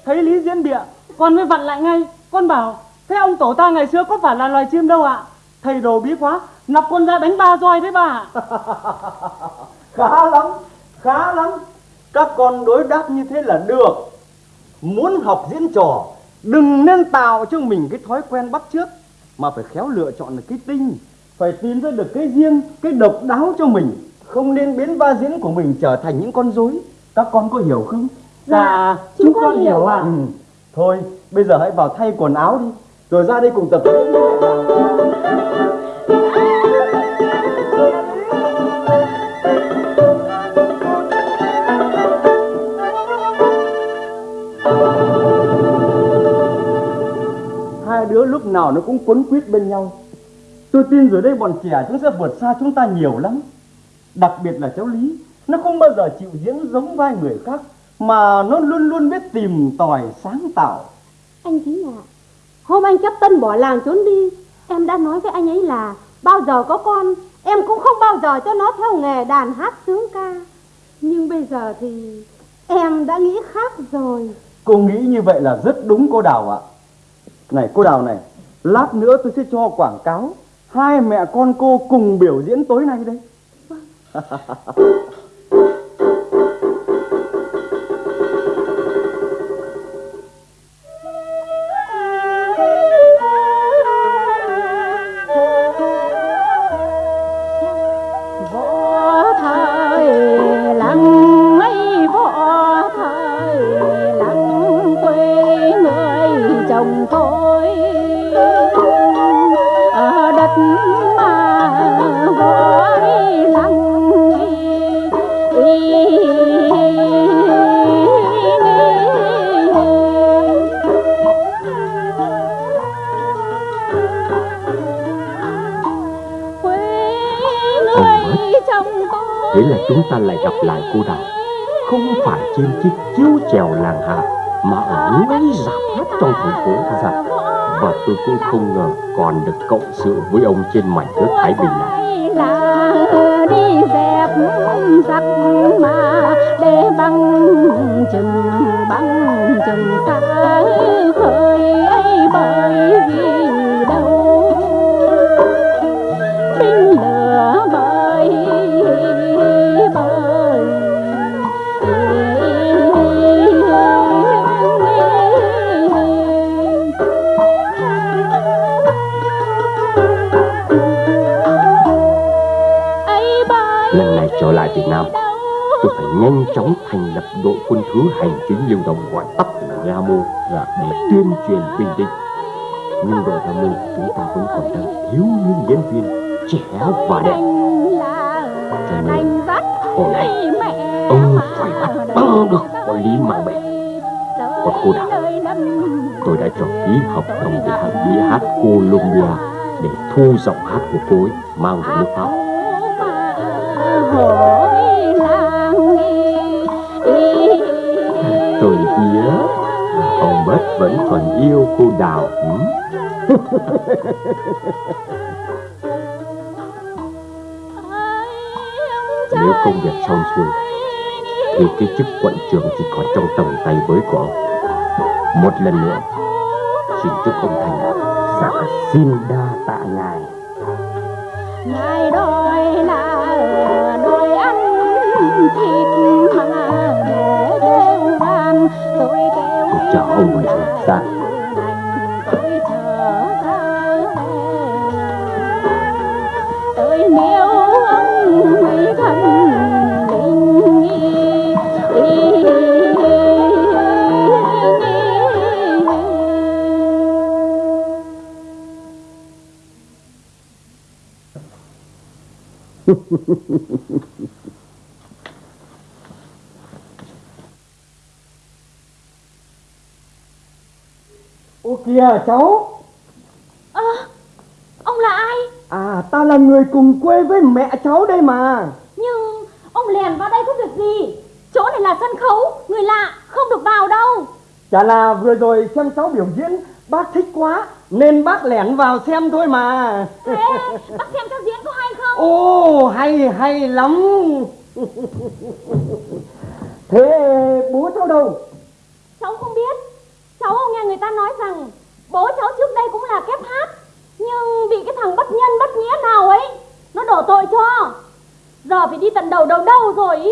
S10: Thấy lý diễn bịa con mới vặn lại ngay. Con bảo thế ông tổ ta ngày xưa có phải là loài chim đâu ạ? Thầy đồ bí quá nọc con ra đánh ba roi đấy bà.
S1: Khá lắm, khá lắm. Các con đối đáp như thế là được. Muốn học diễn trò Đừng nên tạo cho mình cái thói quen bắt chước Mà phải khéo lựa chọn được cái tinh Phải tìm ra được cái riêng, cái độc đáo cho mình. Không nên biến va diễn của mình trở thành những con rối. Các con có hiểu không?
S10: dạ
S11: chúng con hiểu ạ.
S1: Ừ. Thôi, bây giờ hãy vào thay quần áo đi. Rồi ra đây cùng tập diễn đứa lúc nào nó cũng quấn quýt bên nhau Tôi tin rồi đây bọn trẻ chúng sẽ vượt xa chúng ta nhiều lắm Đặc biệt là cháu Lý Nó không bao giờ chịu diễn giống vai người khác Mà nó luôn luôn biết tìm tòi sáng tạo
S9: Anh chính ạ. Hôm anh chấp tân bỏ làng trốn đi, em đã nói với anh ấy là bao giờ có con, em cũng không bao giờ cho nó theo nghề đàn hát sướng ca. Nhưng bây giờ thì em đã nghĩ khác rồi.
S1: Cô nghĩ như vậy là rất đúng cô Đào ạ Này cô Đào này Lát nữa tôi sẽ cho quảng cáo Hai mẹ con cô cùng biểu diễn tối nay đây
S2: xong xuôi Thì cái chức quận trưởng chỉ còn trong tầm tay với của ông. Một lần nữa Xin chúc ông thành Dạ xin đa tạ ngài.
S9: Ngài đòi là đòi ăn thịt mà để kêu đàn tôi kêu
S2: chờ ông rồi Dạ
S3: Ô kìa cháu
S1: Ơ, ông là ai?
S3: À ta là người cùng quê với mẹ cháu đây mà
S1: Nhưng ông lèn vào đây có việc gì? Chỗ này là sân khấu, người lạ, không được vào đâu.
S3: Chả là vừa rồi xem cháu biểu diễn Bác thích quá Nên bác lẻn vào xem thôi mà
S1: Thế, bác xem cháu diễn?
S3: Ô hay hay lắm Thế bố cháu đâu
S1: Cháu không biết. Cháu nghe người ta nói rằng bố cháu trước đây cũng là kép hát. Nhưng bị cái thằng bất nhân bất nghĩa nào ấy, nó đổ tội cho. Giờ phải đi tận đầu đầu đâu rồi ý.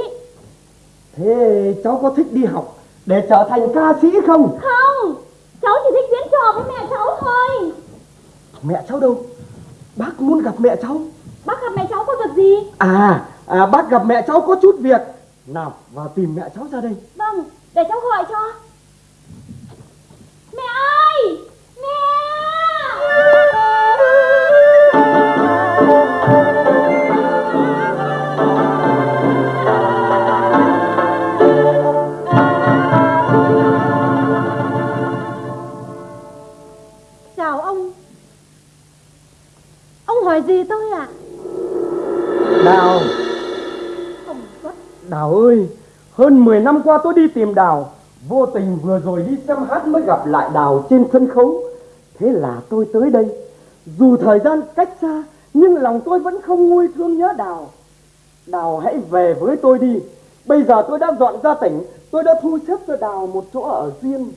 S3: Thế cháu có thích đi học Để trở thành ca sĩ không
S1: Không, cháu chỉ thích diễn trò với mẹ cháu thôi.
S3: Mẹ cháu đâu Bác muốn gặp mẹ cháu
S1: Bác gặp mẹ cháu có việc gì?
S3: À, à bác gặp mẹ cháu có chút việc Nào vào tìm mẹ cháu ra đây
S1: Vâng, để cháu gọi cho. Mẹ ơi! Mẹ!
S9: chào ông ông hỏi gì tôi ạ
S3: Đào. Đào ơi, Hơn 10 năm qua tôi đi tìm Đào. Vô tình vừa rồi đi xem hát mới gặp lại Đào trên sân khấu. Thế là tôi tới đây. Dù thời gian cách xa, Nhưng lòng tôi vẫn không nguôi thương nhớ Đào. Đào hãy về với tôi đi. Bây giờ tôi đã dọn ra tỉnh. Tôi đã thu xếp cho Đào một chỗ ở riêng.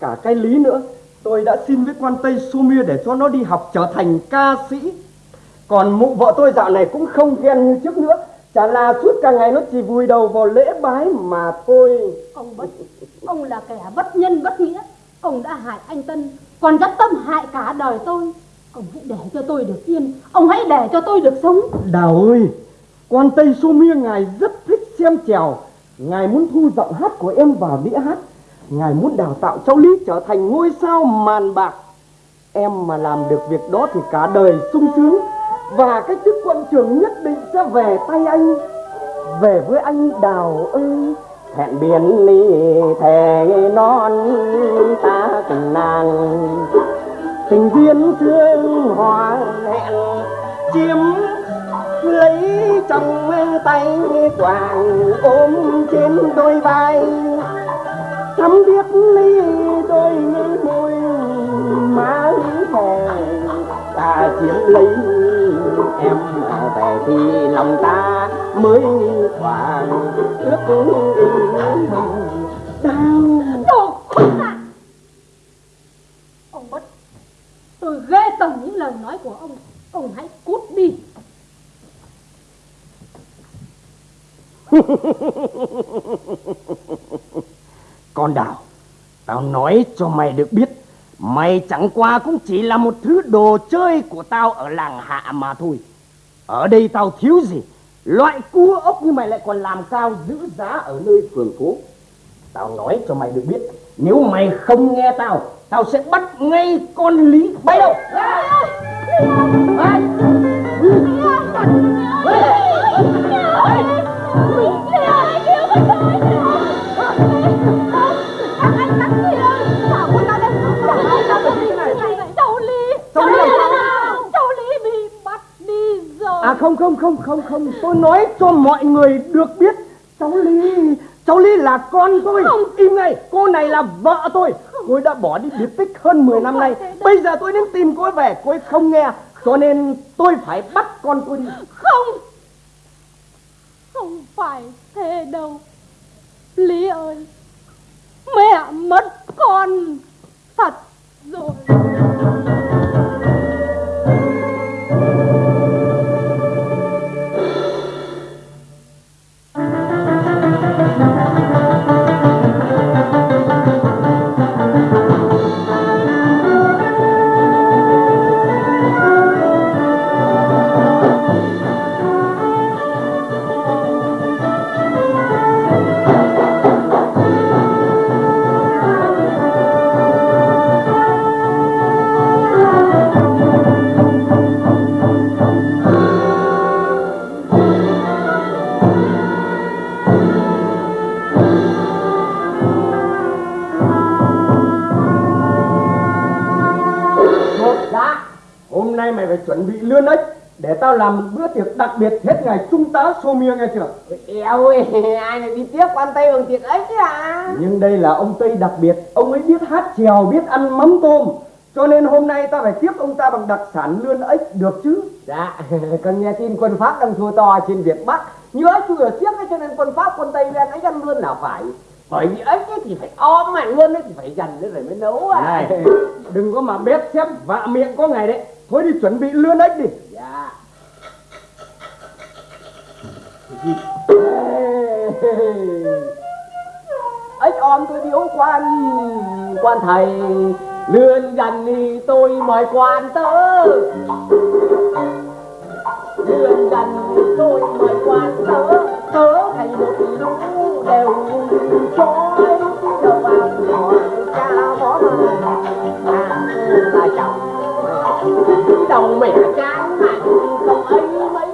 S3: Cả cái lý nữa, Tôi đã xin với quan Tây Sumia để cho nó đi học trở thành ca sĩ còn mụ vợ tôi dạo này cũng không ghen như trước nữa. Chả là suốt cả ngày nó chỉ vùi đầu vào lễ bái mà thôi.
S9: Ông bất ông là kẻ bất nhân bất nghĩa. Ông đã hại anh tân còn dắt tâm hại cả đời tôi. Ông hãy để cho tôi được yên ông hãy để cho tôi được sống.
S3: Đào ơi Quan Tây Sumia ngài rất thích xem trèo. Ngài muốn thu giọng hát của em vào đĩa hát. Ngài muốn đào tạo cháu Lý trở thành ngôi sao màn bạc. Em mà làm được việc đó thì cả đời sung sướng và cái chức quân trưởng nhất định sẽ về tay anh. Về với anh Đào ơi Hẹn biển ly thề non ta cùng nàng. Tình duyên thương hòa hẹn, chiếm lấy trong tay toàn ôm trên đôi vai. Thắm biết ly đôi môi má thề ta chiếm lấy em về thì lòng ta mới hoàn ước đau
S9: đồ khốn nạn! Ông bất tôi ghê tởm những lời nói của ông. Ông hãy cút đi.
S3: Con đào Tao nói cho mày được biết Mày chẳng qua cũng chỉ là một thứ đồ chơi của tao ở làng hạ mà thôi. Ở đây tao thiếu gì? Loại cua ốc như mày lại còn làm cao giữ giá ở nơi phường phố? Tao nói cho mày được biết Nếu mày không nghe tao Tao sẽ bắt ngay con lý bay đâu. À,
S1: à,
S8: à. Không không không không không. Tôi nói cho mọi người được biết Cháu Ly Cháu Ly là con tôi.
S9: Không.
S8: Im ngay Cô này là vợ tôi. Cô ấy đã bỏ đi biệt tích hơn 10 năm nay. Bây giờ tôi đến tìm cô ấy về Cô ấy không nghe. Cho nên tôi phải bắt con tôi đi.
S9: Không. Không phải thế đâu. Lý ơi Mẹ mất con. Thật rồi
S8: biệt hết ngày trung tá xô mia nghe chưa? Eo ơi, ai lại đi tiếp quan Tây bằng tiệc ấy chứ à Nhưng đây là ông Tây đặc biệt Ông ấy biết hát chèo, biết ăn mắm tôm. Cho nên hôm nay ta phải tiếp ông ta bằng đặc sản lươn ếch được chứ? Dạ, con nghe tin quân Pháp đang thua to trên Việt Bắc. Nhớ chú ở tiếc ấy cho nên quân Pháp quân Tây lên ấy ăn lươn nào phải. Bởi vì ếch ấy thì phải ôm mà lươn ấy thì phải dần nữa rồi mới nấu à Này, đừng có mà bếp xếp vạ miệng có ngày đấy. Thôi đi chuẩn bị lươn ếch đi. Dạ ấy om tôi điếu quan quan thầy, lươn dần đi tôi mời quan tớ. Lươn dần đi tôi mời quan tớ tớ thầy một lũ đều trói. Đầu ăn hỏi cha bó mà là chồng. Đầu mẹ chán mạnh không ấy mấy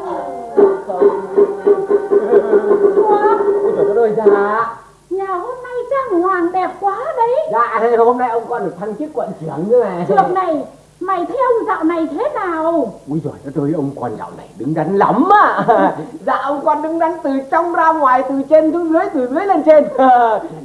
S8: ơi dạ.
S9: Nhà hôm nay trang hoàng đẹp quá đấy.
S8: Dạ hôm nay ông con được thăng chức quận trưởng nữa này
S9: Trước này Mày thấy ông dạo này thế nào?
S8: Úi giời đất ơi, ông con dạo này đứng đắn lắm á. Dạ ông con đứng đắn từ trong ra ngoài, từ trên xuống dưới, từ dưới lên trên.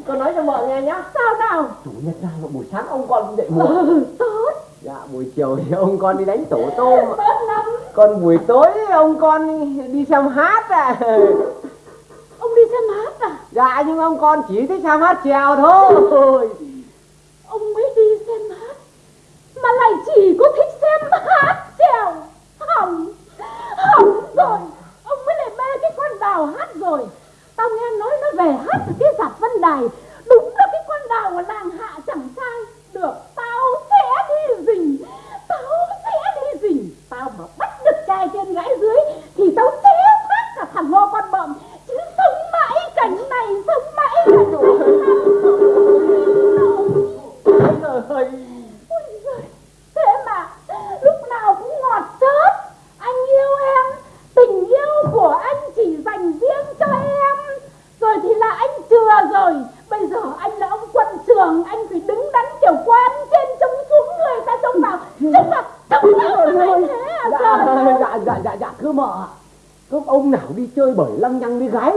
S8: Con nói cho vợ nghe nhá.
S9: Sao nào
S8: Chủ nhật ra mà buổi sáng ông con cũng dậy muộn.
S9: Ừ tốt.
S8: Dạ buổi chiều thì ông con đi đánh tổ tôm.
S9: Tốt lắm.
S8: Còn buổi tối ông con đi xem hát à
S9: Ông đi xem hát à?
S8: Dạ nhưng ông con chỉ thích xem hát chèo thôi.
S9: Ông mới đi xem hát. Mà lại chỉ có thích xem hát trèo. Hỏng Hỏng rồi. Ông mới lại mê cái con đào hát rồi. Tao nghe nói nó về hát ở cái giạp Vân Đài. Đúng là cái con đào ở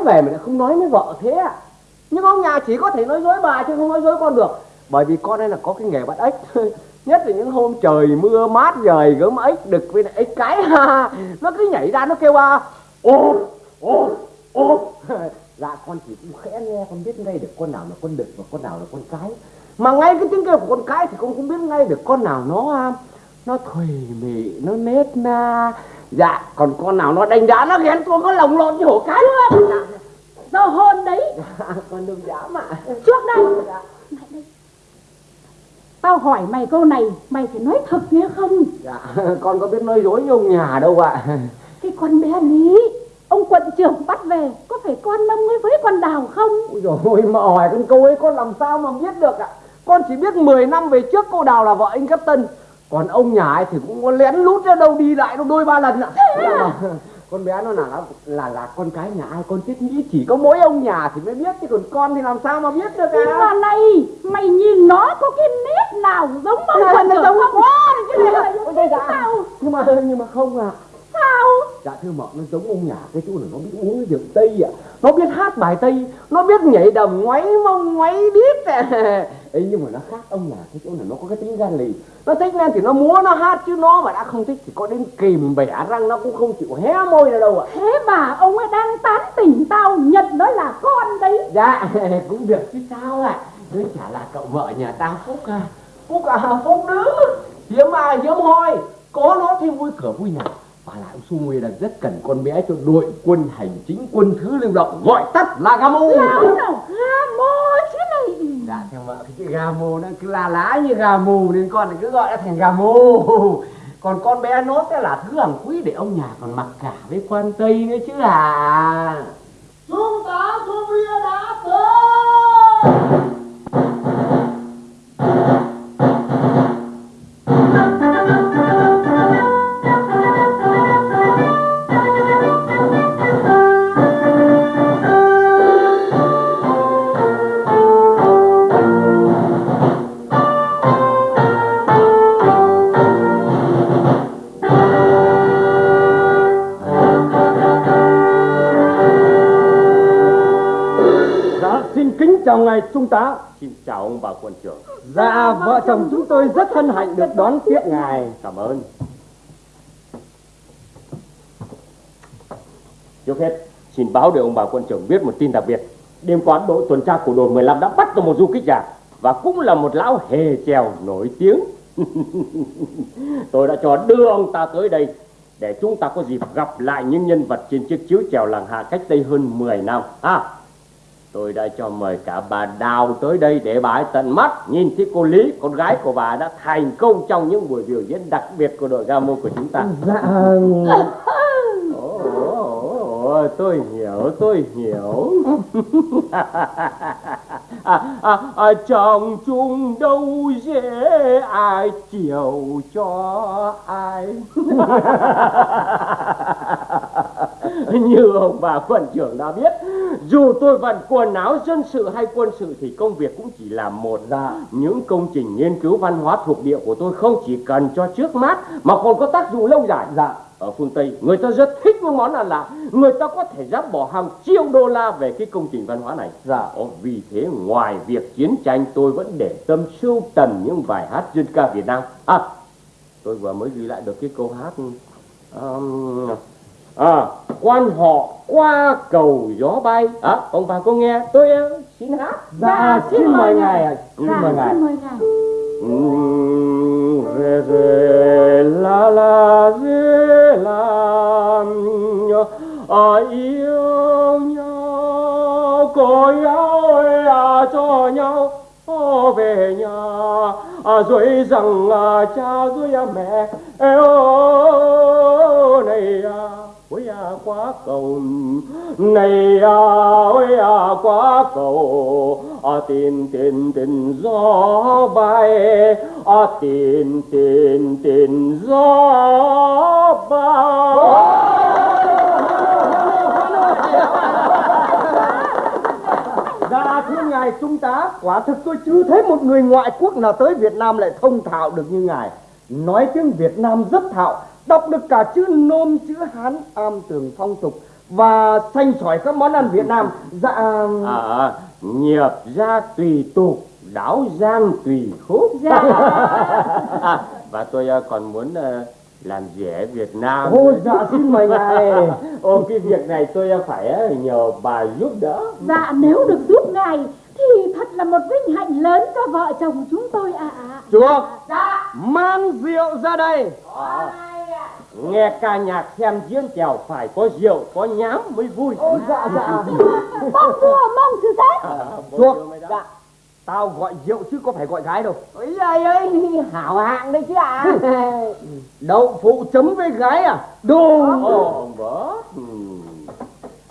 S8: về mà lại không nói với vợ thế à? Nhưng ông nhà chỉ có thể nói dối bà chứ không nói dối con được. Bởi vì con đây là có cái nghề bắt ếch. Nhất là những hôm trời mưa mát dời gớm ếch đực với lại ếch cái. Ha Nó cứ nhảy ra nó kêu à Ô, ô, ô. Dạ con chỉ cũng khẽ nghe con biết ngay được con nào là con đực và con nào là con cái. Mà ngay cái tiếng kêu của con cái thì con cũng biết ngay được con nào nó nó thùy mị nó nết na dạ còn con nào nó đánh đá nó ghen tuông có lồng lộn như hổ cái luôn dạ,
S9: Do hôn đấy.
S8: Dạ, con đừng dám ạ.
S9: Trước đây. Lại đây. Tao hỏi mày câu này Mày phải nói thật nghe không?
S8: Dạ con có biết nói dối như ông nhà đâu ạ.
S9: Cái con bé Lý Ông quận trưởng bắt về Có phải con ông ấy với con đào không?
S8: Ôi dồi ôi mà hỏi con câu ấy con làm sao mà biết được ạ? Con chỉ biết 10 năm về trước cô đào là vợ anh cấp tân còn ông nhà ấy thì cũng có lén lút ra đâu đi lại đâu đôi ba lần ạ. Dạ, vâng. con bé nó là là là con cái nhà ai con thiết nghĩ chỉ có mỗi ông nhà thì mới biết chứ còn con thì làm sao mà biết được
S9: Nhưng
S8: à?
S9: mà này Mày nhìn nó có cái nét nào giống ông
S8: nó
S9: trưởng
S8: giống
S9: không? Cái này là giống
S8: dạ. nhưng mà nhưng mà không à
S9: Sao?
S8: Dạ thưa mợ nó giống ông nhà cái chỗ là nó biết uống rượu Tây ạ Nó biết hát bài Tây Nó biết nhảy đầm ngoáy mông ngoáy đít Ê, nhưng mà nó khác ông nhà cái chỗ là nó có cái tính gan lì. Nó thích nên thì nó múa nó hát chứ nó mà đã không thích thì có đến kìm bẻ răng nó cũng không chịu hé môi ra đâu ạ.
S9: Thế mà ông ấy đang tán tỉnh tao Nhận nó là con đấy.
S8: Dạ cũng được chứ sao ạ. Cứ chả là cậu vợ nhà tao Phúc à. Phúc à Phúc đứa Hiếm ai hiếm hoi. Có nó thì vui cửa vui nhà Lại ông Su Nguy là rất cần con bé cho đội quân hành chính quân thứ lưu động Gọi tắt là Gamo.
S9: Lão nào? Ga mô chứ này.
S8: Dạ theo vợ cái chữ Gamo nó cứ la lá như gà mù Nên con cứ gọi nó thành Gamo. Còn con bé nó sẽ là thứ hàng quý để ông nhà còn mặc cả với quan Tây nữa chứ à.
S4: Chúng ta không bia đã tới
S6: trung tá.
S2: Xin chào ông bà quân trưởng.
S6: Dạ, vợ chồng chúng tôi rất hân hạnh được đón tiếp ngài.
S2: Cảm ơn. Trước hết, xin báo để ông bà quân trưởng biết một tin đặc biệt. Đêm qua đội tuần tra của đồn 15 đã bắt được một du kích giả và cũng là một lão hề trèo nổi tiếng. Tôi đã cho đưa ông ta tới đây để chúng ta có dịp gặp lại những nhân vật trên chiếc chiếu trèo làng hạ cách đây hơn 10 năm. À, tôi đã cho mời cả bà Đào tới đây để bà ấy tận mắt nhìn thấy cô Lý, con gái của bà đã thành công trong những buổi biểu diễn đặc biệt của đội Gamo của chúng ta.
S8: Dạ
S2: ừ ồ, tôi hiểu, tôi hiểu. à, à, à, trong chung đâu dễ ai chiều cho ai. Như ông bà quân trưởng đã biết, dù tôi vận quần áo dân sự hay quân sự thì công việc cũng chỉ là một.
S8: Dạ.
S2: Những công trình nghiên cứu văn hóa thuộc địa của tôi không chỉ cần cho trước mắt mà còn có tác dụng lâu dài.
S8: Dạ
S2: ở phương Tây người ta rất thích những món ăn lạ. Người ta có thể dám bỏ hàng triệu đô la về cái công trình văn hóa này.
S8: Dạ.
S2: Ồ, vì thế ngoài việc chiến tranh tôi vẫn để tâm sưu tầm những bài hát dân ca Việt Nam. À tôi vừa mới ghi lại được cái câu hát um, à quan họ qua cầu gió bay. À ông bà có nghe? Tôi uh, xin hát.
S8: Dạ, xin mời ngài ạ. Xin
S9: Dạ,
S8: mời ngài.
S9: xin mời ngài.
S2: Mm, re re la la re la à, yêu nhau có nhau à, cho nhau. Về nhà à, rồi rằng à, cha rồi à, mẹ. Ơi này à, ôi à quá cầu. Này à ôi à quá cầu. À tin tin tin, gió bay. À tin tin tin, gió bay.
S8: Dạ thưa ngài trung tá Quả thực tôi chưa thấy một người ngoại quốc nào tới Việt Nam lại thông thạo được như ngài. Nói tiếng Việt Nam rất thạo Đọc được cả chữ nôm chữ Hán am tường phong tục Và xanh sỏi các món ăn Việt Nam Dạ
S2: à nghiệp ra tùy tục đáo giang tùy khúc.
S9: Dạ.
S2: à, và tôi à, còn muốn à, làm rẻ Việt Nam.
S8: Ôi dạ xin mời ngài.
S2: Ô cái việc này tôi à, phải à, nhờ bà giúp đỡ.
S9: Dạ nếu được giúp ngài Thì thật là một vinh hạnh lớn cho vợ chồng chúng tôi ạ.
S8: Chuộc Mang rượu ra đây.
S2: Nghe ca nhạc xem diễn trèo phải có rượu có nhám mới vui.
S8: Ôi dạ dạ.
S9: Mong vua mong sự thế.
S2: À,
S8: Chuộc. Dạ Tao gọi rượu chứ có phải gọi gái đâu.
S4: Ôi giời ơi, hảo hạng đấy chứ ạ.
S8: Đậu phụ chấm với gái à? Đồ
S2: Ồ, bố ừ.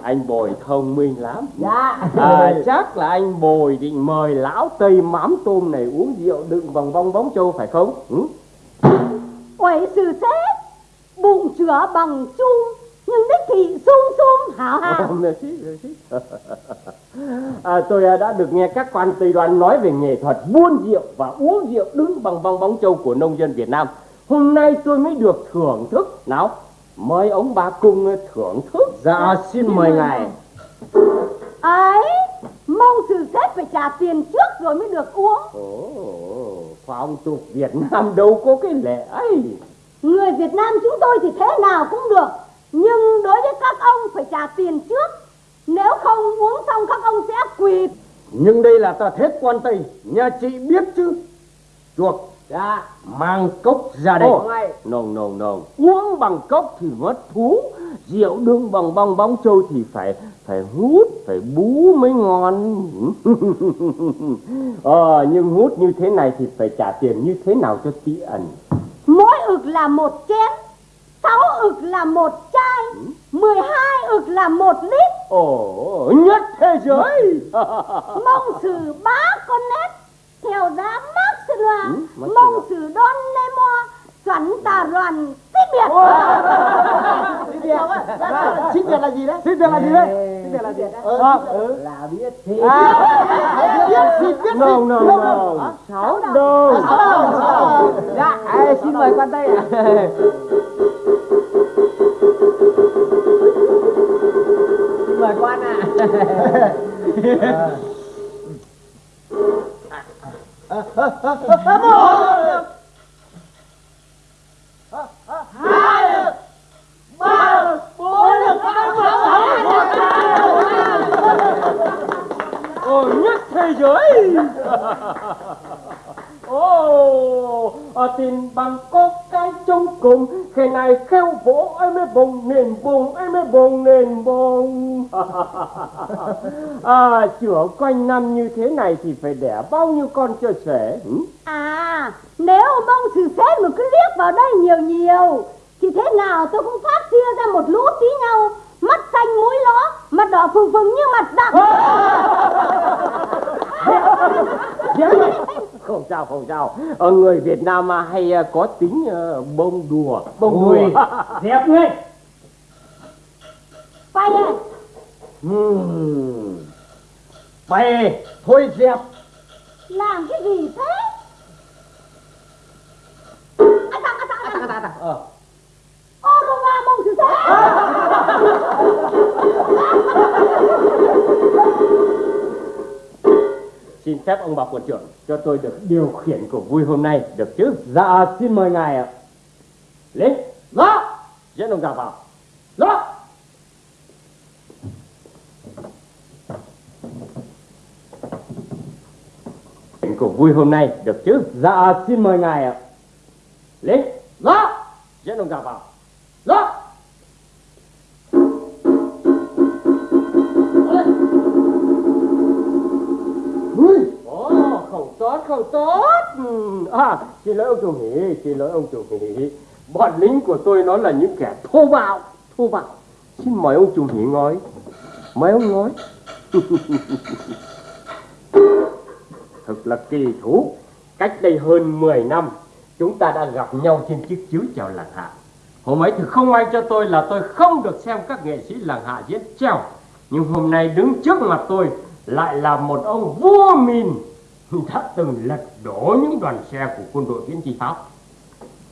S2: Anh bồi thông minh lắm
S4: Dạ
S2: à, chắc là anh bồi định mời lão tây mắm tôm này uống rượu đựng bằng bong bóng châu phải không ừ?
S9: Quẩy sự thế Bụng chữa bằng chung Nhưng đích thị sung sung hảo
S2: Merci, merci. à, tôi à, đã được nghe các quan tây đoan nói về nghệ thuật buôn rượu và uống rượu đứng bằng bong bóng châu của nông dân Việt Nam. Hôm nay tôi mới được thưởng thức. Nào, mời ông bà cùng thưởng thức.
S3: Dạ xin mời ngài.
S8: Ấy mong sự xét phải trả tiền trước rồi mới được uống.
S2: Ồ, phong tục Việt Nam đâu có cái lệ ấy.
S8: Người Việt Nam chúng tôi thì thế nào cũng được nhưng đối với các ông phải trả tiền trước. Nếu không uống xong các ông sẽ quỳ.
S2: Nhưng đây là tà thết quan Tây Nhà chị biết chứ? Chuộc
S3: Dạ.
S2: Mang cốc ra đây.
S3: Ồ.
S2: No no no Uống bằng cốc thì mất thú. Rượu đương bằng bong bóng trâu thì phải phải hút Phải bú mới ngon. Ờ nhưng hút như thế này thì phải trả tiền như thế nào cho tí ẩn?
S8: Mỗi ực là một chén sáu ực là một chai mười hai ực là một lít.
S2: Ồ nhất thế giới.
S8: Mong sự bá con nét theo giá mác sư loa.
S2: Ừ,
S8: mong sự đón lê mo chuẩn tà đoàn xích biệt
S4: Xin biệt Xin biệt là gì đấy? Xin biệt là gì đấy? Xin biệt là gì? Ờ,
S3: Là biết thì
S4: biết gì biết
S2: No no no. Sáu đâu
S3: Dạ. Ai, xin mời quan Tây ạ. Xin mời quan ạ
S2: Ồ nhất thế giới Ồ, ở tin bằng có cái trong cùng. Khi này kêu vỗ, em mới bùng, nền bùng, em mới bùng, nền bùng. À chữa quanh năm như thế này thì phải đẻ bao nhiêu con cho trẻ ừ?
S8: à nếu mong sự phép mà cứ liếc vào đây nhiều nhiều, thì thế nào tôi cũng phát chia ra một lũ tí nhau mắt xanh mũi ló mặt đỏ phừng phừng như mặt đặng.
S2: Không sao không sao. Ở người Việt Nam mà hay à, có tính à, bông đùa. Bông
S3: Ui,
S2: đùa
S3: dẹp ngay
S8: phải à.
S2: Bè thôi dẹp.
S8: Làm cái gì thế? À, tặng, à, tặng, à.
S2: Ờ.
S8: ô rô ma mong sự xét
S2: Xin phép ông bà quận trưởng cho tôi được điều khiển cuộc vui hôm nay được chứ?
S3: Dạ xin mời ngài ạ
S2: Lên, đó, dẫn ông già vào. Đó. Khiển cuộc vui hôm nay được chứ?
S3: Dạ xin mời ngài ạ
S2: Lên, đó, dẫn ông già vào. Đó. Ồ, không tốt, không tốt. Ừ, À, xin lỗi ông chủ nghỉ, xin lỗi ông chủ nghỉ. Bọn lính của tôi nó là những kẻ thô bạo, thô bạo. Xin mời ông chủ nghỉ ngói. Mời ông ngói. Thật là kỳ thú. Cách đây hơn 10 năm, chúng ta đã gặp nhau trên chiếc chiếu chào làng hạ. Hôm ấy thì không may cho tôi là tôi không được xem các nghệ sĩ làng hạ diễn trèo. Nhưng hôm nay đứng trước mặt tôi lại là một ông vua mìn đã từng lật đổ những đoàn xe của quân đội viễn chi Pháp.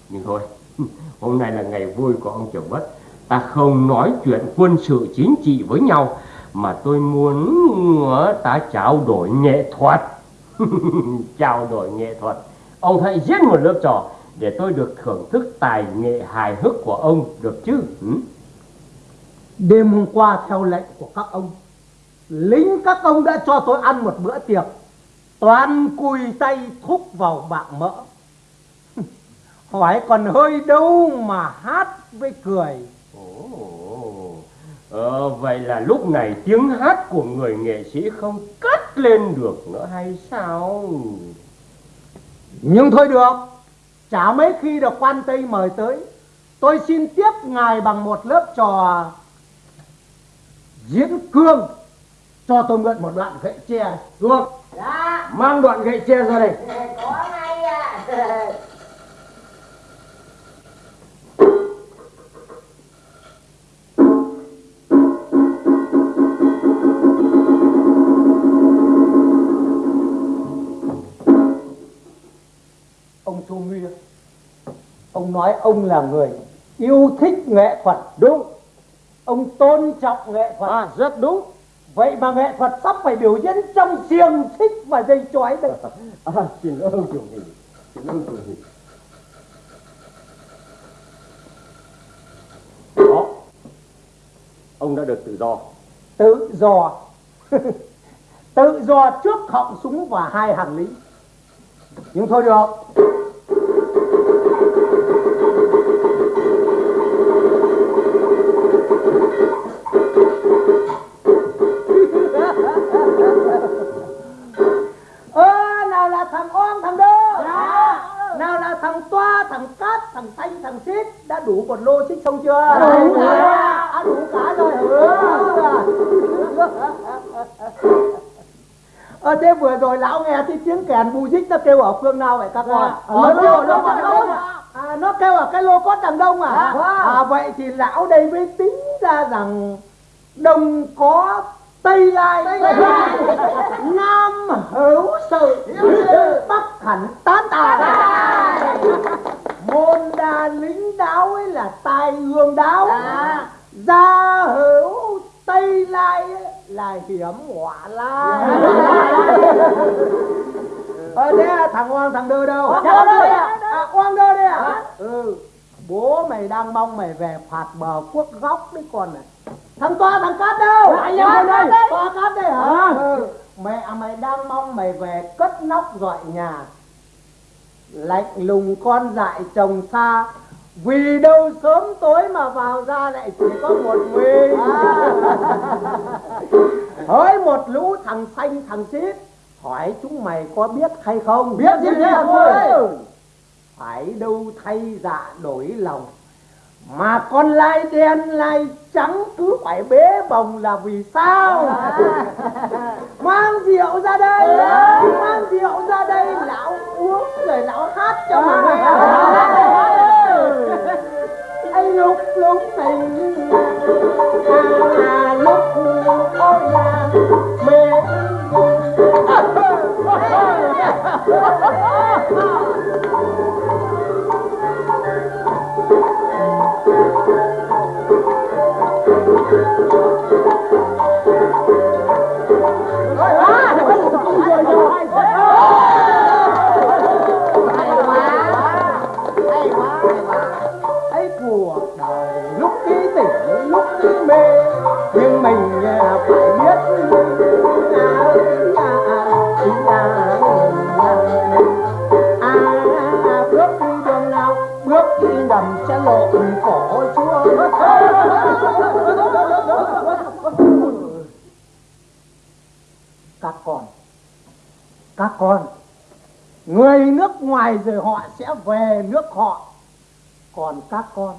S2: Nhưng thôi, hôm nay là ngày vui của ông Trường Bất. Ta không nói chuyện quân sự chính trị với nhau, mà tôi muốn ta trao đổi nghệ thuật. trao đổi nghệ thuật. Ông hãy diễn một lớp trò để tôi được thưởng thức tài nghệ hài hước của ông được chứ? Ừ?
S4: Đêm hôm qua theo lệnh của các ông Lính các ông đã cho tôi ăn một bữa tiệc Toàn cùi tay thúc vào bạc mỡ Hỏi còn hơi đâu mà hát với cười
S2: Ồ, ờ, vậy là lúc này tiếng hát của người nghệ sĩ không cất lên được nữa hay sao?
S4: Nhưng thôi được Chả mấy khi được quan Tây mời tới Tôi xin tiếp ngài bằng một lớp trò Diễn cương Cho tôi mượn một đoạn gậy tre Được Mang đoạn gậy tre ra đây.
S3: Có ngay ạ
S4: Ông Chu Nguy Ông nói ông là người yêu thích nghệ thuật
S3: đúng.
S4: Ông tôn trọng nghệ thuật.
S3: À rất đúng.
S4: Vậy mà nghệ thuật sắp phải biểu diễn trong xiềng xích và dây chói đây.
S2: À, xin ông chủ nhị xin ông chủ nhị đó. Ông đã được tự do.
S4: Tự do. Tự do trước họng súng và hai hàng lính nhưng thôi được thằng xít đã đủ một lô xích xong chưa?
S6: Đủ rồi.
S4: à, đủ cả rồi. Ừ. Ờ thế vừa rồi lão nghe cái tiếng kèn bù dích nó kêu ở phương nào vậy các con? Ở lô, lô, đằng đông à, nó kêu ở cái lô cốt đằng đông à? À vậy thì lão đây mới tính ra rằng đông có Tây Lai, Nam hữu sự, Bắc hẳn tán tài. Môn đa lính đáo ấy là tài hương đáo. Gia hữu Tây Lai ấy là hiểm họa lai. Ờ thế thằng Oang thằng Đơ đâu?
S6: Đơ đây ạ.
S4: À, Oang Đơ đây à? Ừ. Bố mày đang mong mày về phạt bờ quốc góc đấy con này. Thằng Toa thằng Cát đâu?
S6: Anh em đây.
S4: Toa Cát đây hả? Ừ. Mẹ mày đang mong mày về cất nóc dọi nhà. Lạnh lùng con dại chồng xa. Vì đâu sớm tối mà vào ra lại chỉ có một mình. Hỡi một lũ thằng xanh thằng xít Hỏi chúng mày có biết hay không?
S3: Biết chứ, biết thôi.
S4: Phải đâu thay dạ đổi lòng Mà con lai đen lai trắng cứ phải bế bồng là vì sao? Mang rượu ra đây Mang rượu ra đây Lão uống rồi lão hát cho mà nghe anh lúc lúc tình à, lúc ôi là mê ấy con người nước ngoài rồi họ sẽ về nước họ. Còn các con.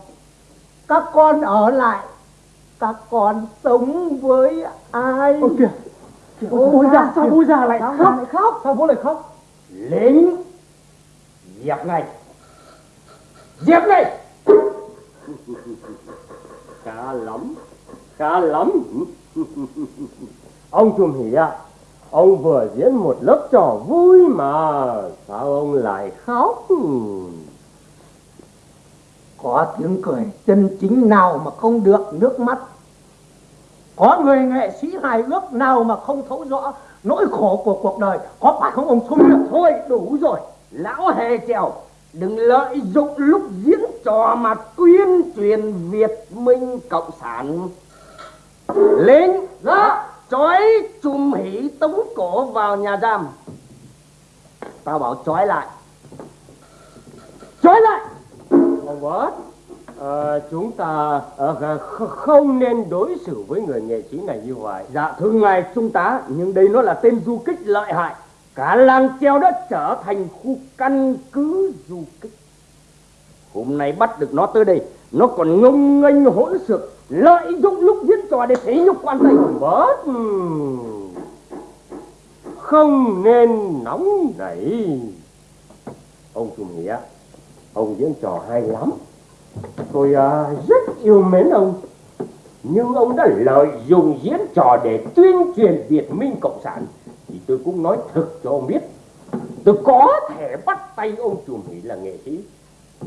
S4: Các con ở lại. Các con sống với ai?
S2: Ôi kìa, kìa bố già sao bố già lại
S4: Sao
S2: khóc?
S4: lại khóc?
S2: Sao bố lại khóc?
S4: Lính dẹp ngay dẹp ngay
S2: khá lắm khá lắm. Ông trùm hỉ ạ ông vừa diễn một lớp trò vui mà, sao ông lại khóc?
S4: Có tiếng cười chân chính nào mà không được nước mắt? Có người nghệ sĩ hài ước nào mà không thấu rõ nỗi khổ của cuộc đời? Có phải không ông Sung được
S3: Thôi, đủ rồi. Lão hề trèo Đừng lợi dụng lúc diễn trò mà tuyên truyền Việt Minh Cộng sản. Lính Dạ Trói Chung Hỷ tống cổ vào nhà giam. Tao bảo trói lại. Trói lại!
S2: Ông À, ờ, chúng ta à, không nên đối xử với người nghệ sĩ này như vậy.
S3: Dạ thưa ngài trung tá Nhưng đây nó là tên du kích lợi hại. Cả làng treo đã trở thành khu căn cứ du kích. Hôm nay bắt được nó tới đây Nó còn ngông nghênh hỗn xược. Lợi dụng lúc diễn trò để thể nhục quan tây
S2: bớt. Không nên nóng nảy. Ông chủ nghĩa ông diễn trò hay lắm. Tôi à, rất yêu mến ông.
S3: Nhưng ông đã lợi dụng diễn trò để tuyên truyền Việt Minh Cộng sản. Thì tôi cũng nói thực cho ông biết Tôi có thể bắt tay ông chủ nghĩa là nghệ sĩ.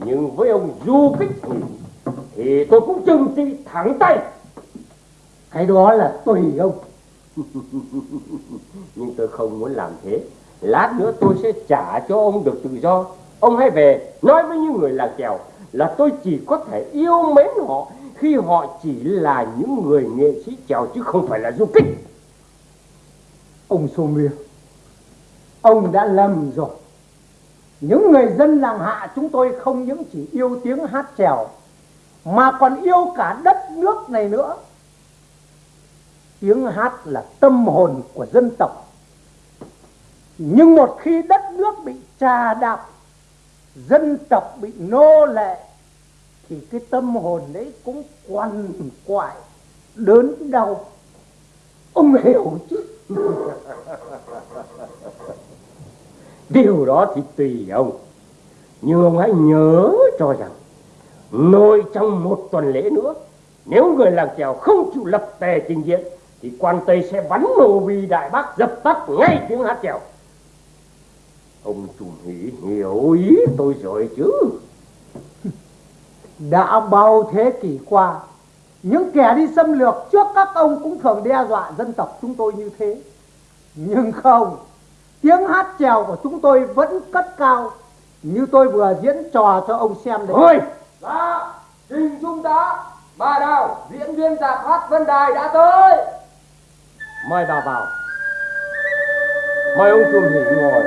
S3: Nhưng với ông du kích thì
S2: thì tôi cũng trừng trị thẳng tay.
S4: Cái đó là tùy ông.
S2: Nhưng tôi không muốn làm thế. Lát nữa tôi sẽ trả cho ông được tự do. Ông hãy về, nói với những người làng chèo là tôi chỉ có thể yêu mến họ khi họ chỉ là những người nghệ sĩ chèo chứ không phải là du kích.
S4: Ông Sô mia ông đã lầm rồi. Những người dân làng hạ chúng tôi không những chỉ yêu tiếng hát chèo mà còn yêu cả đất nước này nữa. Tiếng hát là tâm hồn của dân tộc. Nhưng một khi đất nước bị trà đạp, dân tộc bị nô lệ, thì cái tâm hồn đấy cũng quằn quại, đớn đau. Ông hiểu chứ?
S2: Điều đó thì tùy ông. Nhưng ông hãy nhớ cho rằng nội trong một tuần lễ nữa nếu người làng chèo không chịu lập tề trình diện thì quan tây sẽ bắn nổ vì đại bác dập tắt ngay tiếng hát chèo. Ông trùm hỷ hiểu ý tôi rồi chứ.
S4: Đã bao thế kỷ qua những kẻ đi xâm lược trước các ông cũng thường đe dọa dân tộc chúng tôi như thế. Nhưng không tiếng hát chèo của chúng tôi vẫn cất cao như tôi vừa diễn trò cho ông xem đấy
S2: thôi dạ trình trung tá bà đào diễn viên giả hát vân đài đã tới. Mời bà vào. Mời ông trùm hỷ ngồi.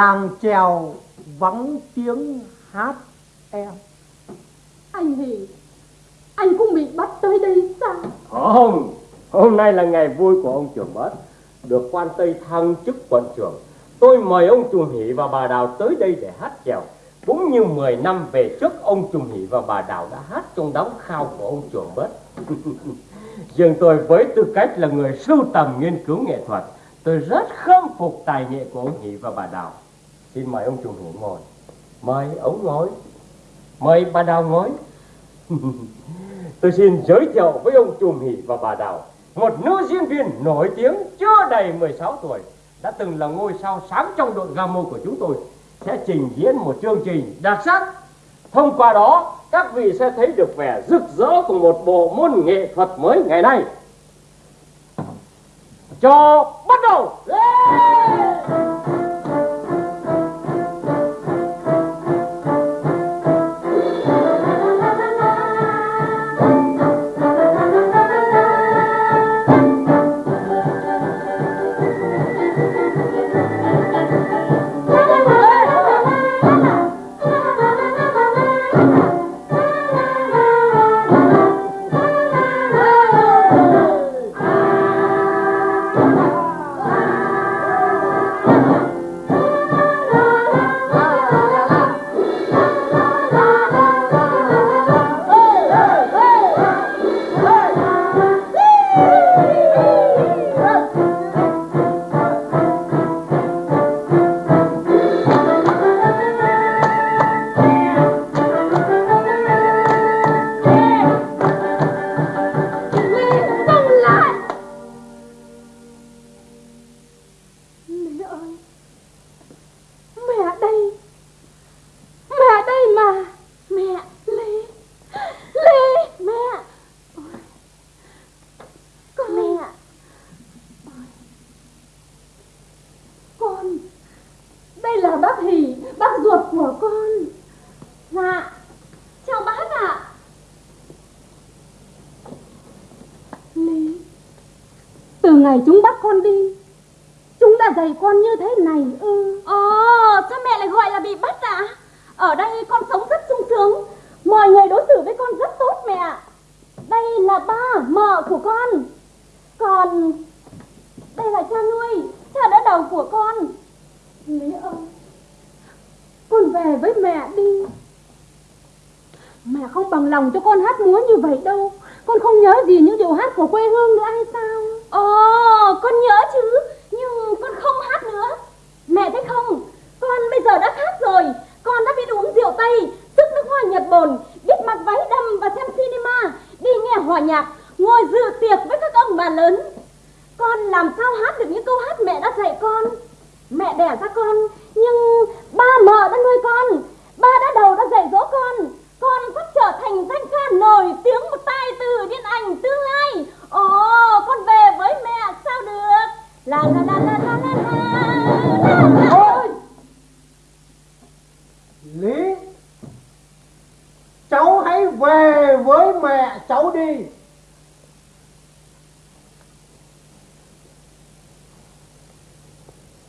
S4: Làng chèo vắng tiếng hát em.
S1: Anh Hỷ Anh cũng bị bắt tới đây sao?
S2: Không hôm nay là ngày vui của ông trưởng bớt được quan tây thăng chức quận trưởng. Tôi mời ông trùm hỷ và bà đào tới đây để hát chèo. Cũng như 10 năm về trước ông trùm hỷ và bà đào đã hát trong đám khao của ông trưởng bớt riêng tôi với tư cách là người sưu tầm nghiên cứu nghệ thuật tôi rất khâm phục tài nghệ của ông hỷ và bà đào xin mời ông chủ hữu ngồi, mời ông ngồi, mời bà đào ngồi. Tôi xin giới thiệu với ông Trùm Hỷ và bà Đào, Một nữ diễn viên nổi tiếng chưa đầy 16 tuổi, Đã từng là ngôi sao sáng trong đội Gamo của chúng tôi, Sẽ trình diễn một chương trình đặc sắc. Thông qua đó, các vị sẽ thấy được vẻ rực rỡ của một bộ môn nghệ thuật mới ngày nay. Cho bắt đầu! Yeah!
S1: Ngày chúng bắt con đi. Chúng đã dạy con như thế này ư? Ồ sao mẹ lại gọi là bị bắt ạ. Ở đây con sống rất sung sướng. Mọi người đối xử với con rất tốt mẹ Đây là ba mợ của con. Còn Đây là cha nuôi, Cha đỡ đầu của con. Lý ơi, Con về với mẹ đi.
S9: Mẹ không bằng lòng cho con hát múa như vậy đâu. Con không nhớ gì những điều hát của quê hương nữa hay sao
S1: Ồ, con nhớ chứ, nhưng con không hát nữa. Mẹ thấy không, con bây giờ đã khác rồi. Con đã biết uống rượu Tây, sức nước hoa Nhật Bồn, biết mặc váy đầm và xem cinema, đi nghe hòa nhạc, ngồi dự tiệc với các ông bà lớn. Con làm sao hát được những câu hát mẹ đã dạy con. Mẹ đẻ ra con, nhưng ba mợ đã nuôi con, ba đã đầu đã dạy dỗ con. Con sắp trở thành danh ca nổi tiếng một tài tử điện ảnh tương lai. Ồ, con về với mẹ sao được? La la la la la la la. la!
S8: Lý Cháu hãy về với mẹ cháu đi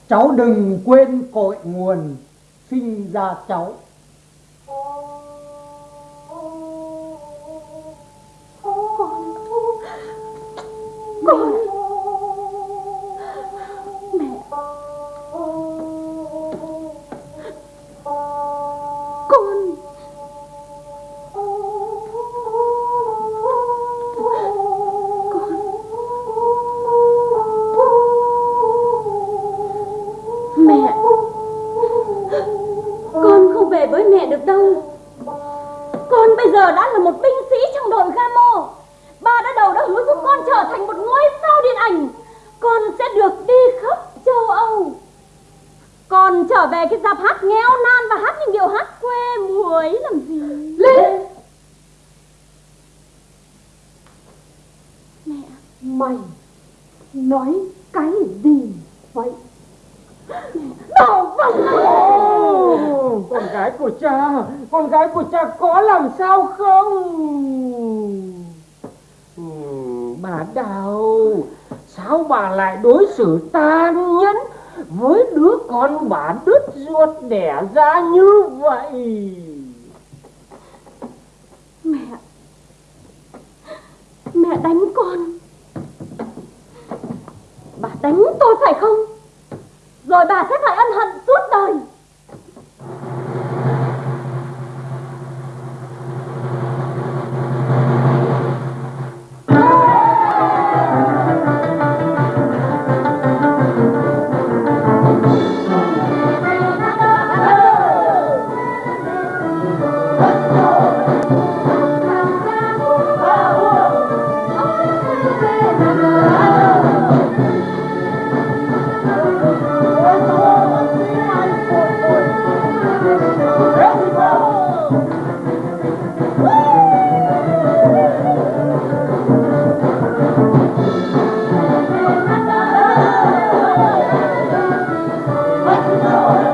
S8: Cháu đừng quên cội nguồn sinh ra cháu
S9: Con. Mẹ. Con
S1: Mẹ Con không về với mẹ được đâu. Con bây giờ đã là một binh sĩ trong đội Gamo đã đã hứa giúp con trở thành một ngôi sao điện ảnh Con sẽ được đi khắp châu Âu. Con trở về cái dạp hát nghèo nan và hát những điệu hát quê ấy làm gì?
S9: Lên
S1: Mẹ.
S9: Mày Nói cái gì vậy? Đồ vật
S6: Con gái của cha Con gái của cha có làm sao không Ừ, bà Đào Sao bà lại đối xử tàn nhẫn Với đứa con bà đứt ruột đẻ ra như vậy?
S1: Mẹ. Mẹ đánh con. Bà đánh tôi phải không? Rồi bà sẽ phải ân hận suốt đời.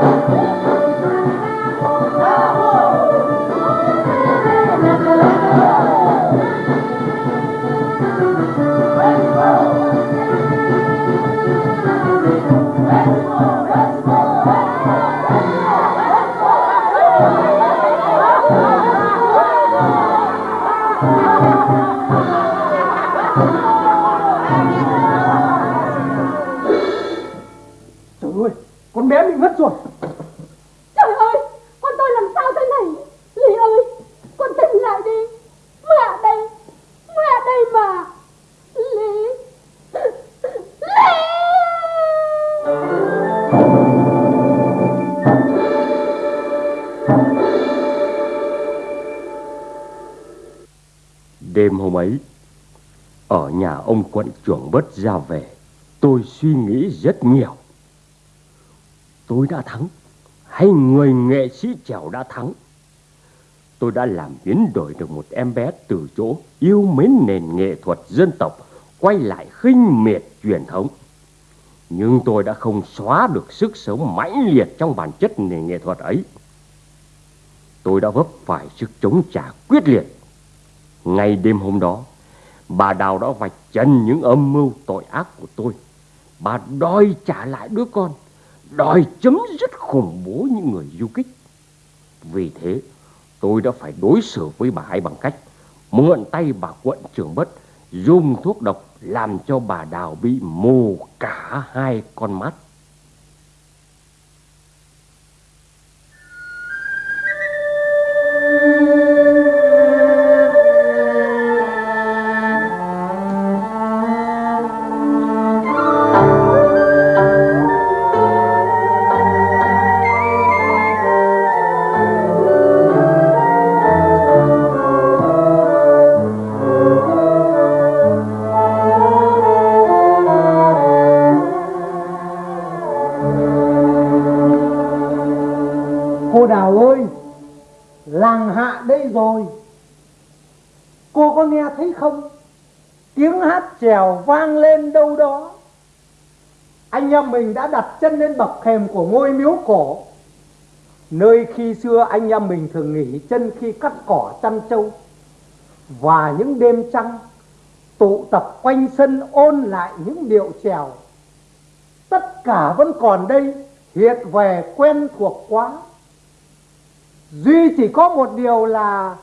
S6: Trời
S2: ấy, ở nhà ông quận trưởng bớt ra về, tôi suy nghĩ rất nhiều. Tôi đã thắng, hay người nghệ sĩ trèo đã thắng? Tôi đã làm biến đổi được một em bé từ chỗ yêu mến nền nghệ thuật dân tộc, quay lại khinh miệt truyền thống. Nhưng tôi đã không xóa được sức sống mãnh liệt trong bản chất nền nghệ thuật ấy. Tôi đã vấp phải sức chống trả quyết liệt ngay đêm hôm đó, bà Đào đã vạch trần những âm mưu tội ác của tôi. Bà đòi trả lại đứa con, đòi chấm dứt khủng bố những người du kích. Vì thế, tôi đã phải đối xử với bà ấy bằng cách mượn tay bà quận trưởng bất, dùng thuốc độc làm cho bà Đào bị mù cả hai con mắt.
S4: Mình đã đặt chân lên bậc thềm của ngôi miếu cổ. Nơi khi xưa anh em mình thường nghỉ chân khi cắt cỏ chăn trâu. Và những đêm trăng, tụ tập quanh sân ôn lại những điệu trèo tất cả vẫn còn đây, hiện về quen thuộc quá. Duy chỉ có một điều là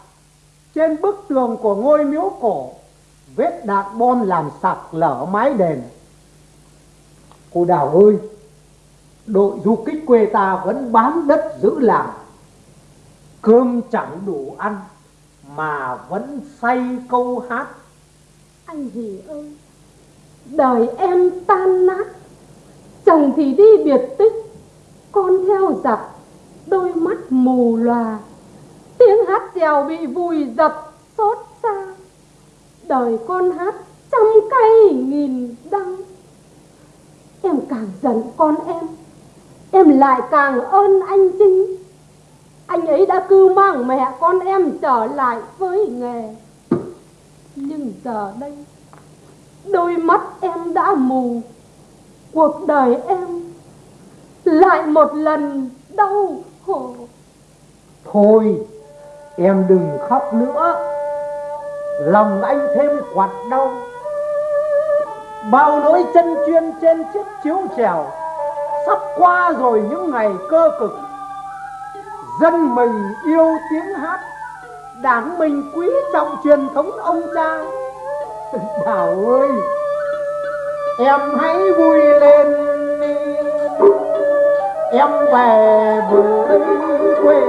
S4: trên bức tường của ngôi miếu cổ, vết đạn bom làm sặc lở mái đền cô đào ơi đội du kích quê ta vẫn bám đất giữ làng cơm chẳng đủ ăn mà vẫn say câu hát
S1: Anh hỉ ơi, đời em tan nát, chồng thì đi biệt tích, con theo giặc, đôi mắt mù lòa, tiếng hát trèo bị vùi dập xót xa. Đời con hát trăm cây nghìn đắng. Em càng giận con em, em lại càng ơn anh trinh. Anh ấy đã cưu mang mẹ con em trở lại với nghề. Nhưng giờ đây Đôi mắt em đã mù Cuộc đời em Lại một lần đau khổ
S4: thôi em đừng khóc nữa lòng anh thêm quặn đau bao nỗi chân chuyên trên chiếc chiếu trèo, sắp qua rồi những ngày cơ cực. Dân mình yêu tiếng hát, đảng mình quý trọng truyền thống ông cha. Đào ơi, em hãy vui lên đi. Em về với quê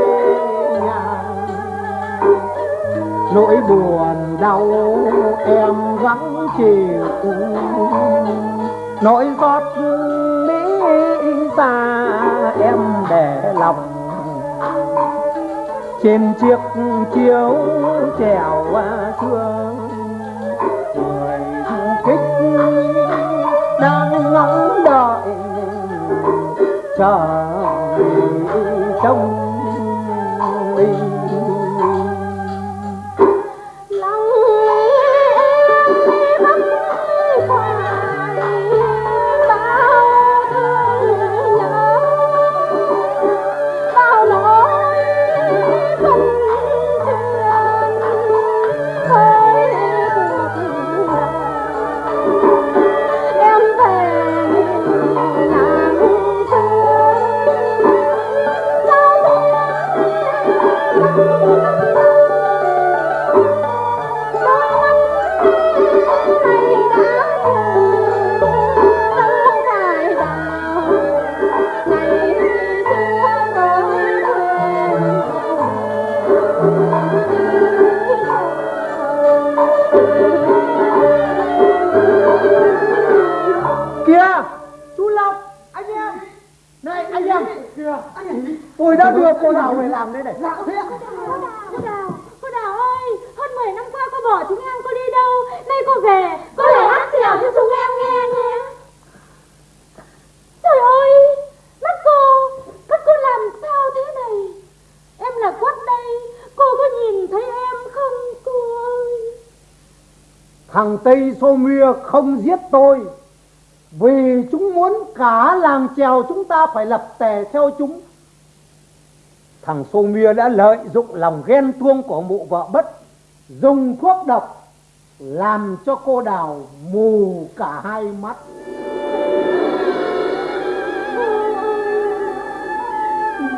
S4: nỗi buồn đau em gắng chịu. Nỗi xót lý xa em để lòng. Trên chiếc chiếu trèo thương, người du kích đang ngóng đợi chờ trông. Đã đưa cô đào về làm đây này dạ thế ạ
S1: Cô Đào, cô Đào ơi, hơn 10 năm qua cô bỏ chúng em cô đi đâu? Nay cô về, cô để hát chèo cho chúng em nghe nhé. Trời ơi, mắt cô, mắt cô làm sao thế này? Em là quất đây, cô có nhìn thấy em không cô ơi?
S4: thằng tây xô mia không giết tôi vì chúng muốn cả làng chèo chúng ta phải lập tề theo chúng thằng Sô mia đã lợi dụng lòng ghen tuông của mụ vợ bất, dùng thuốc độc làm cho cô đào mù cả hai mắt.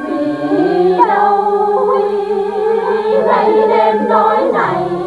S1: Vì đâu ngày đêm nói này?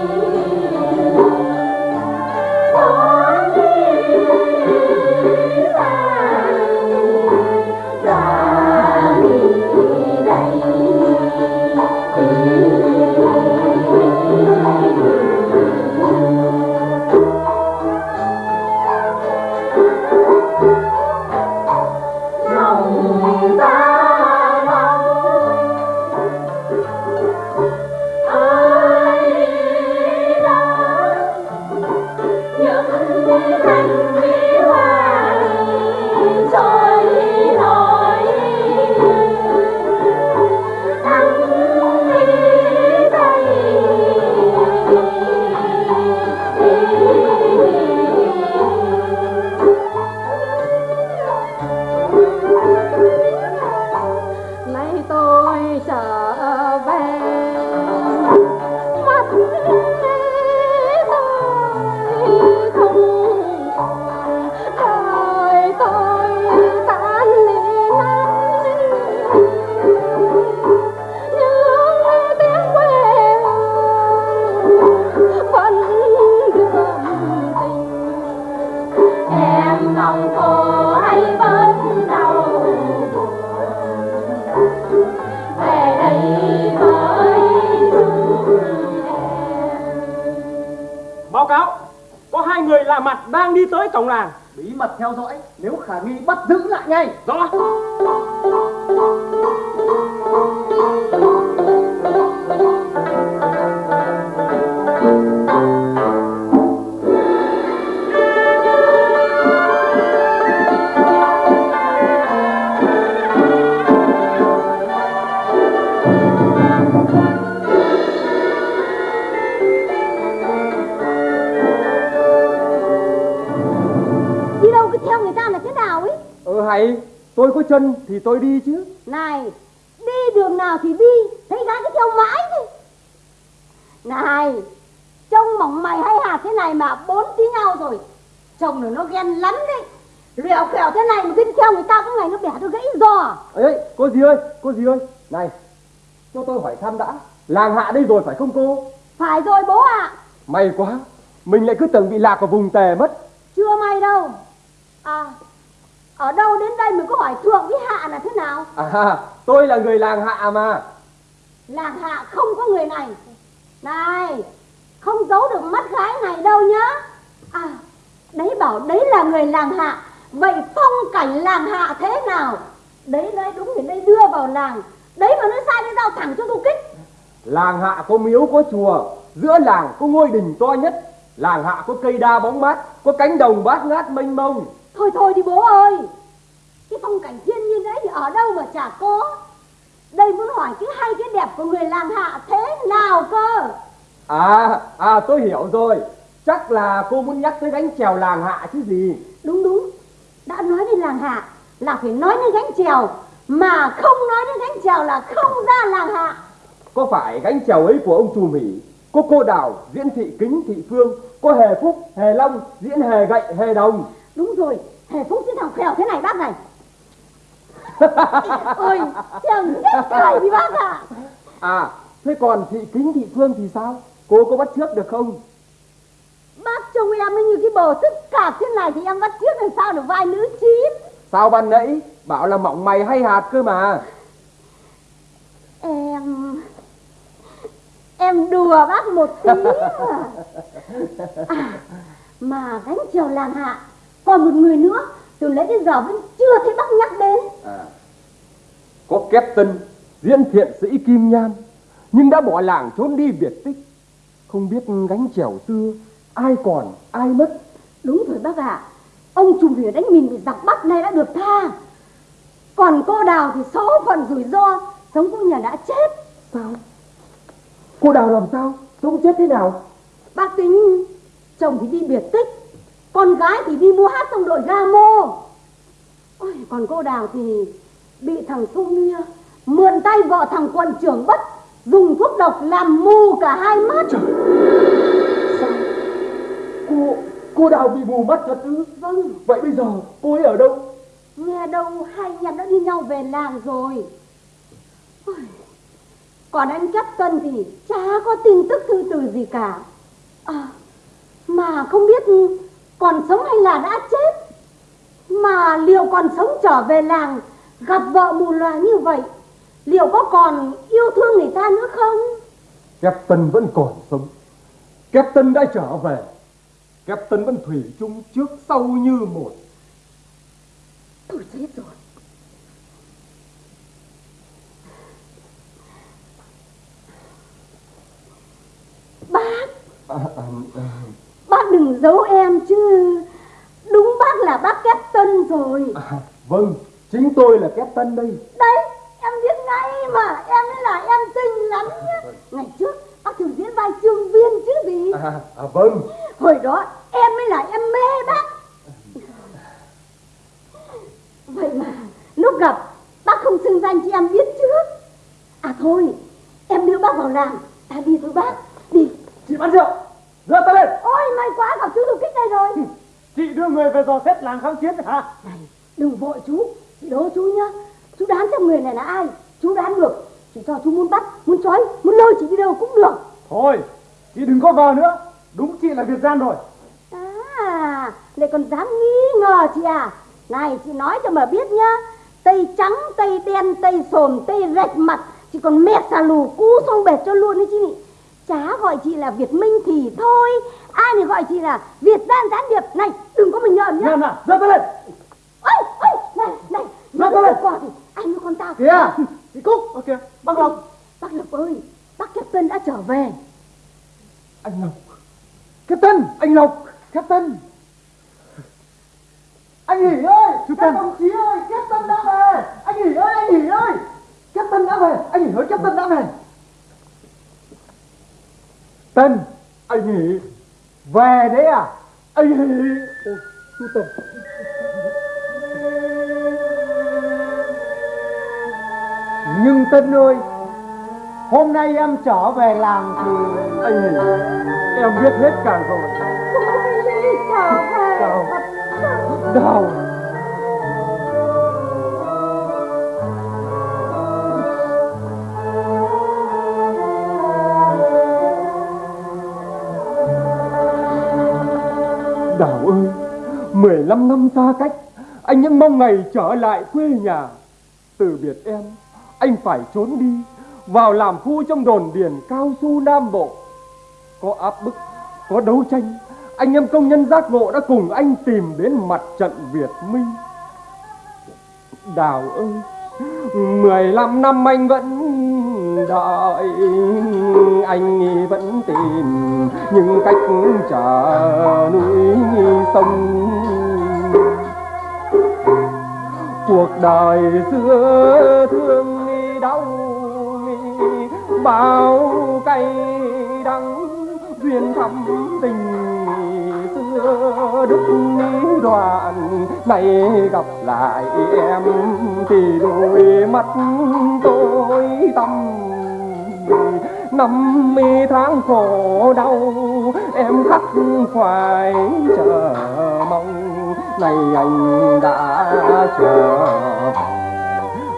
S6: Thì tôi đi chứ.
S12: Này Đi đường nào thì đi Thấy gái cứ theo mãi đi Này Trông mỏng mày hay hạt thế này mà bốn tí nhau rồi. Chồng nó nó ghen lắm đấy. Lẹo khẹo thế này mà cứ theo người ta có ngày nó bẻ tôi gãy giò.
S6: Ấy cô gì ơi cô gì ơi? Này cho tôi hỏi thăm đã. Làng hạ đây rồi phải không cô?
S12: Phải rồi bố ạ.
S6: May quá mình lại cứ tưởng bị lạc ở vùng tề mất
S12: Chưa may đâu À Ở đâu đến đây mới có hỏi thượng với hạ là thế nào
S6: à tôi là người làng hạ mà.
S12: Làng hạ không có người này. Này Không giấu được mắt gái này đâu nhá. À Đấy bảo đấy là người làng hạ. Vậy phong cảnh làng hạ thế nào? Đấy nói đúng thì đây đưa vào làng. Đấy mà nói sai đi giao thẳng cho tôi kích.
S6: Làng hạ có miếu có chùa. Giữa làng có ngôi đình to nhất. Làng hạ có cây đa bóng mát có cánh đồng bát ngát mênh mông.
S12: Thôi thôi đi bố ơi Cái phong cảnh thiên nhiên đấy thì ở đâu mà chả có? Đây muốn hỏi cái hay cái đẹp của người làng hạ thế nào cơ?
S6: À à tôi hiểu rồi. Chắc là cô muốn nhắc tới gánh chèo làng hạ chứ gì?
S12: Đúng đúng. Đã nói đến làng hạ là phải nói đến gánh chèo Mà không nói đến gánh chèo là không ra làng hạ.
S6: Có phải gánh chèo ấy của ông trùm hỉ có cô đào diễn thị kính thị phương có hề phúc hề long diễn hề gậy hề đồng?
S12: Đúng rồi. Hề Phúc cái thằng khèo thế này bác này Ôi Chẳng chết cười đi bác ạ.
S6: À thế còn thị kính thị phương thì sao? Cô có bắt trước được không?
S12: Bác trông em ấy như cái bồ tức cạp thế này Thì em bắt trước làm sao được vai nữ chín?
S6: Sao ban nãy? Bảo là mỏng mày hay hạt cơ mà.
S12: Em Em đùa bác một tí mà. à, Mà gánh chèo làng hạ Còn một người nữa Từ lấy đến giờ vẫn chưa thấy bác nhắc đến.
S6: À, có Captain diễn thiện sĩ Kim Nhan nhưng đã bỏ làng trốn đi biệt tích. Không biết gánh chèo xưa ai còn ai mất.
S12: Đúng rồi bác ạ. Ông trùm thủy đánh mình bị giặc bắt nay đã được tha. Còn cô đào thì số phận rủi ro Sống cũng nhà đã chết.
S6: Sao? Cô đào làm sao? Sống chết thế nào?
S12: Bác tính Chồng thì đi biệt tích Con gái thì đi mua hát trong đội ga mô Ôi, Còn cô đào thì Bị thằng Sung Nia Mượn tay vợ thằng quận trưởng bất Dùng thuốc độc làm mù cả hai mắt.
S6: Sao? Cô cô đào bị mù mắt thật ư
S12: Vâng.
S6: Vậy bây giờ cô ấy ở đâu?
S12: Nghe đâu hai em đã đi nhau về làng rồi. Ôi, Còn anh Chấp Tân thì chả có tin tức thư từ gì cả. À, Mà không biết còn sống hay là đã chết? Mà liệu còn sống trở về làng Gặp vợ mù loà như vậy Liệu có còn yêu thương người ta nữa không?
S6: Captain vẫn còn sống. Captain đã trở về. Captain vẫn thủy chung trước sau như một.
S12: Tôi chết rồi. Bác!
S6: À, à, à,
S12: Bác đừng giấu em chứ. Đúng bác là bác Captain rồi.
S6: À, vâng chính tôi là Captain đây.
S12: Đấy em biết ngay mà Em mới là em xinh lắm nhá. Ngày trước bác thường diễn vai trương viên chứ gì.
S6: À, à, vâng.
S12: Hồi đó em mới là em mê bác. Vậy mà lúc gặp Bác không xưng danh cho em biết trước À thôi Em đưa bác vào làng Ta đi thôi bác. Đi
S6: chị bán rượu đưa tay lên.
S12: Ôi may quá gặp chú du kích đây rồi.
S10: Chị đưa người về dò xét làng kháng chiến hả?
S12: Này đừng vội chú. Chị đố chú nhá. Chú đoán xem người này là ai. Chú đoán được. Chị cho chú muốn bắt Muốn trói Muốn lôi chị đi đâu cũng được.
S10: Thôi, chị đừng có vờ nữa. Đúng chị là Việt Gian rồi.
S12: À lại còn dám nghi ngờ chị à? Này chị nói cho mà biết nhá. Tây trắng tây đen tây sồn tây rạch mặt. Chị còn mẹ xà lù cú xong bệt cho luôn đấy chị chả gọi chị là việt minh thì thôi ai thì gọi chị là việt gian gián điệp này đừng có mình nhờn nhá
S10: Nhờn à, giơ tay lên.
S12: ôi ôi này này nó
S10: tay lên.
S12: thì anh với con tao
S10: Kìa, chị Cúc, ok, bác Lộc.
S12: bác lộc ơi bác captain đã trở về
S10: Anh Lộc. Captain, anh Lộc, Captain. Anh nghỉ ơi, các đồng chí ơi, Captain đã về. Anh nghỉ ơi, anh nghỉ ơi. Captain đã về, anh nghỉ ơi, Captain đã về. Tân, anh nghỉ. Về đấy à? Anh nghỉ. Ôi, chú Tân. Nhưng Tân ơi, hôm nay em trở về làng thì
S6: Anh nghỉ, em biết hết cả rồi.
S12: Trở về
S6: 15 năm xa cách, anh vẫn mong ngày trở lại quê nhà. Từ biệt em, anh phải trốn đi, vào làm phu trong đồn điền cao su Nam Bộ. Có áp bức, có đấu tranh, anh em công nhân giác ngộ đã cùng anh tìm đến mặt trận Việt Minh. Đào ơi, 15 năm anh vẫn đợi, anh vẫn tìm những cách trở núi sông. Cuộc đời xưa thương đau bao cay đắng duyên thắm tình xưa đứt đoạn nay gặp lại em thì đôi mắt tôi tâm năm mươi tháng khổ đau em khắc khoải chờ mong này anh đã trở về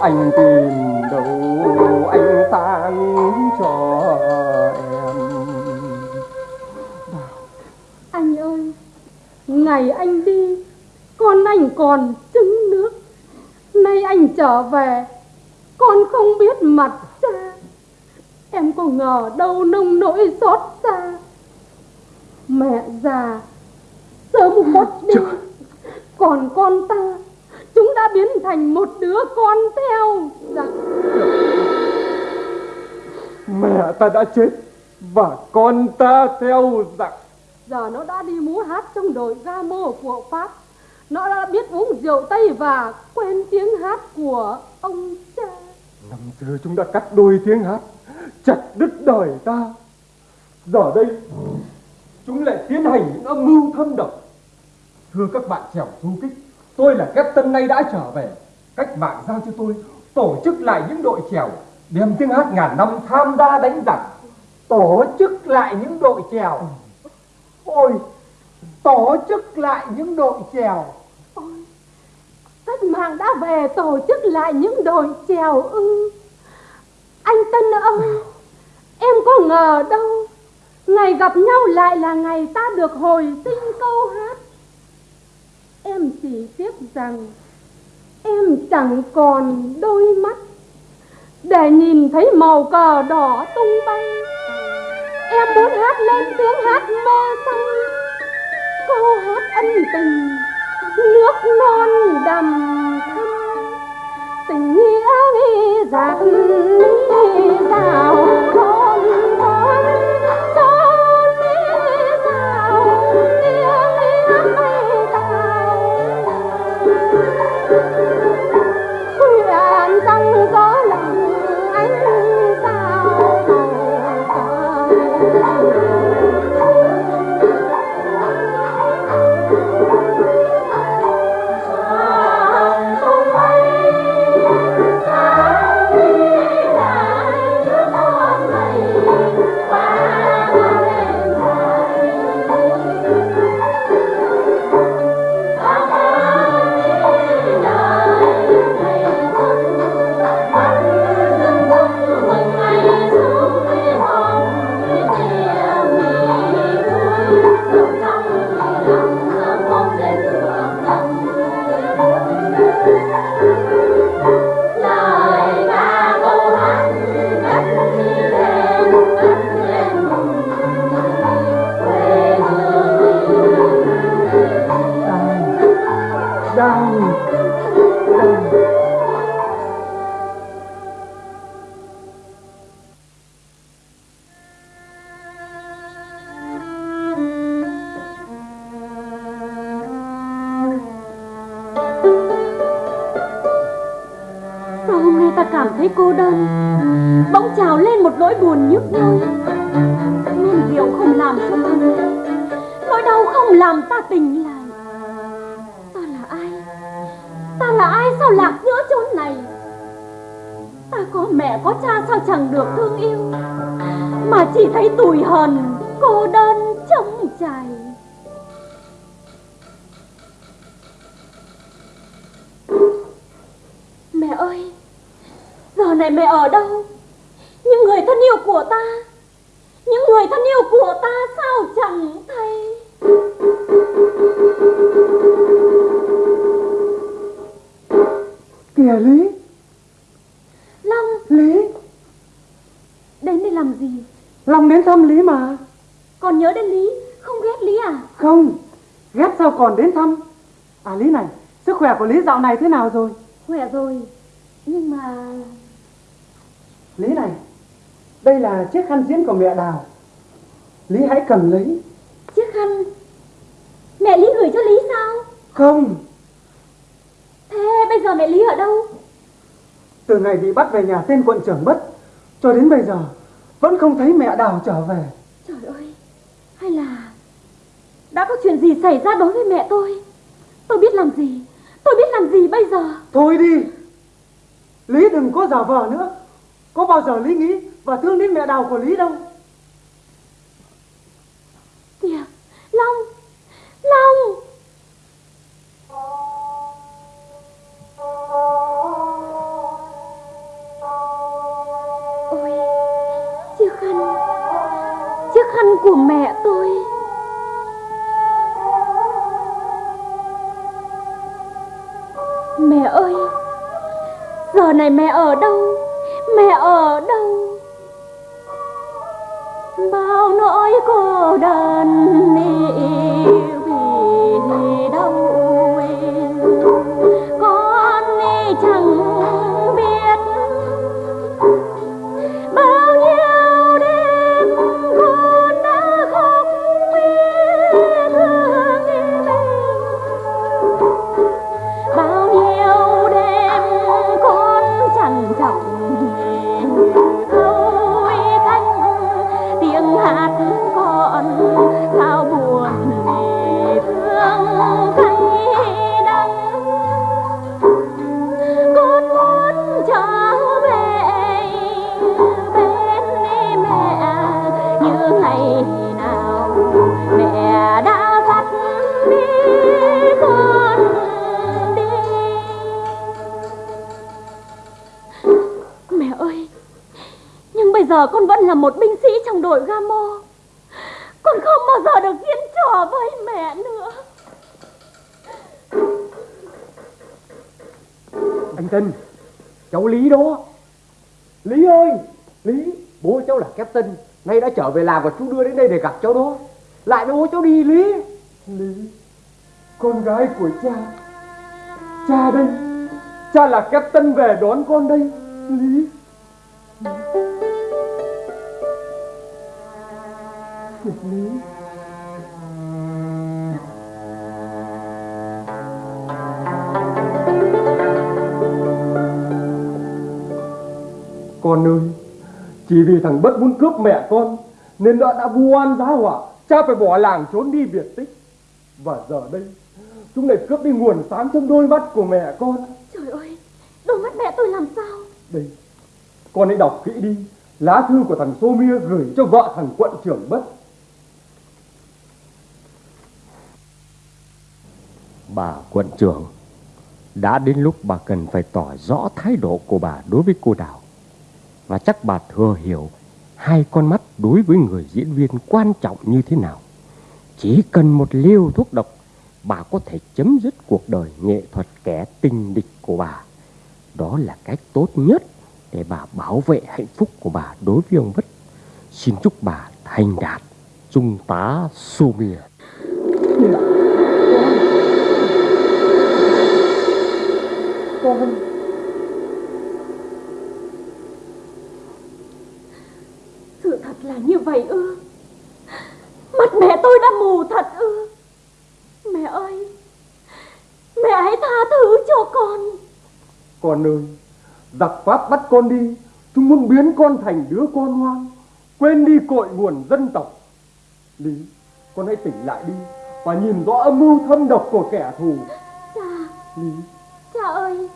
S6: anh tìm đâu anh sang cho em
S9: Anh ơi, ngày anh đi, con anh còn trứng nước. Nay anh trở về, con không biết mặt cha. Em có ngờ đâu nông nỗi xót xa. Mẹ già, sớm khuất đi. Còn con ta, chúng đã biến thành một đứa con theo giặc.
S6: mẹ ta đã chết và con ta theo giặc
S9: Giờ nó đã đi múa hát trong đội ga mô của Pháp. Nó đã biết uống rượu Tây và quên tiếng hát của ông cha.
S6: năm xưa chúng đã cắt đôi tiếng hát chặt đứt đời ta giờ đây chúng lại tiến hành những âm mưu thâm độc thưa các bạn trèo du kích tôi là captain nay đã trở về cách mạng giao cho tôi tổ chức lại những đội trèo đem tiếng hát ngàn năm tham gia đánh giặc
S10: tổ chức lại những đội chèo. Ôi, tổ chức lại những đội chèo.
S9: Cách mạng đã về tổ chức lại những đội chèo ư. Anh Tân ơi, em có ngờ đâu. Ngày gặp nhau lại là ngày ta được hồi sinh câu hát. Em chỉ tiếc rằng em chẳng còn đôi mắt để nhìn thấy màu cờ đỏ tung bay. Em muốn hát lên tiếng hát mê say, câu hát ân tình, nước non đầm thắm, tình nghĩa giặc rào thôi trăng Sao
S6: hôm nay ta cảm thấy cô đơn? Bỗng trào lên một nỗi buồn nhức nhối. Nên điều không làm cho ta. Nỗi đau không làm ta tình lại. Lạc giữa chốn này. Ta có mẹ có cha sao chẳng được thương yêu, Mà chỉ thấy tủi hờn, Cô đơn trống trải Mẹ ơi, Giờ này mẹ ở đâu? Những người thân yêu của ta, Những người thân yêu của ta Sao chẳng thấy?
S1: Kìa Lý.
S6: Long.
S1: Lý.
S6: Đến đây làm gì?
S1: Long đến thăm Lý mà.
S6: Còn nhớ đến Lý? Không ghét Lý à?
S1: Không. Ghét sao còn đến thăm? À Lý này Sức khỏe của Lý dạo này thế nào rồi?
S6: Khỏe rồi. Nhưng mà
S1: Lý này Đây là chiếc khăn diễn của mẹ Đào. Lý hãy cầm lấy.
S6: Chiếc khăn Mẹ Lý gửi cho Lý sao?
S1: Không
S6: Thế bây giờ mẹ Lý ở đâu?
S1: Từ ngày bị bắt về nhà tên quận trưởng bất Cho đến bây giờ Vẫn không thấy mẹ Đào trở về.
S6: Trời ơi Hay là Đã có chuyện gì xảy ra đối với mẹ tôi? Tôi biết làm gì Tôi biết làm gì bây giờ?
S1: Thôi đi. Lý đừng có giả vờ nữa. Có bao giờ Lý nghĩ và thương đến mẹ Đào của Lý đâu Lý ơi, Lý, Bố cháu là captain. Nay đã trở về làm và chú đưa đến đây để gặp cháu đó. Lại bố cháu đi, Lý. Lý, Con gái của cha. Cha đây. Cha là captain về đón con đây, Lý. Lý. Con ơi. Chỉ vì thằng Bất muốn cướp mẹ con Nên đã đã vu oan giá họa. Cha phải bỏ làng trốn đi biệt tích. Và giờ đây Chúng lại cướp đi nguồn sáng trong đôi mắt của mẹ con.
S6: Trời ơi Đôi mắt mẹ tôi làm sao?
S1: Đây Con hãy đọc kỹ đi. Lá thư của thằng Sô Mia gửi cho vợ thằng quận trưởng Bất.
S2: Bà quận trưởng Đã đến lúc bà cần phải tỏ rõ thái độ của bà đối với cô Đào và chắc bà thừa hiểu Hai con mắt đối với người diễn viên quan trọng như thế nào. Chỉ cần một liều thuốc độc, Bà có thể chấm dứt cuộc đời nghệ thuật kẻ tình địch của bà. Đó là cách tốt nhất để bà bảo vệ hạnh phúc của bà đối với ông Vất. Xin chúc bà thành đạt, Trung tá Là như
S1: vậy ư? Mặt mẹ tôi đã mù thật ư? Mẹ ơi Mẹ hãy tha thứ cho con.
S6: Con ơi Giặc Pháp bắt con đi Chúng muốn biến con thành đứa con hoang Quên đi cội nguồn dân tộc. Lý Con hãy tỉnh lại đi Và nhìn rõ âm mưu thâm độc của kẻ thù.
S1: Cha
S6: Lý.
S1: Cha ơi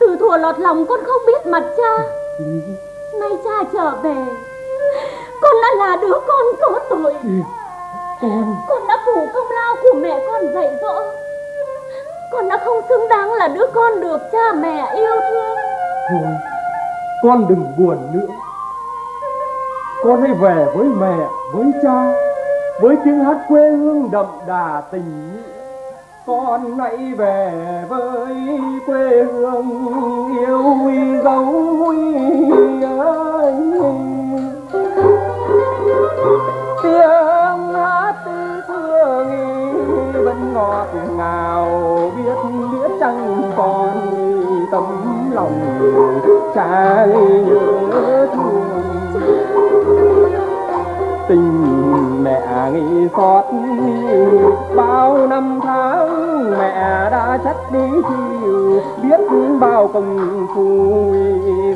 S1: Từ thuở lọt lòng con không biết mặt cha.
S6: Lý.
S1: Nay cha trở về con đã là đứa con có tội
S6: con,
S1: Con đã phủ công lao của mẹ con dạy dỗ Con đã không xứng đáng là đứa con được cha mẹ yêu thương
S6: thôi, con đừng buồn nữa. Con hãy về với mẹ, với cha, với tiếng hát quê hương đậm đà tình nghĩa. Con hãy về với quê hương yêu dấu ơi. Vẫn ngọt ngào, biết biết chẳng còn tấm lòng trái nhớ thương. Tình mẹ nghĩ xót bao năm tháng, mẹ đã chất đi chiều, biết bao công phu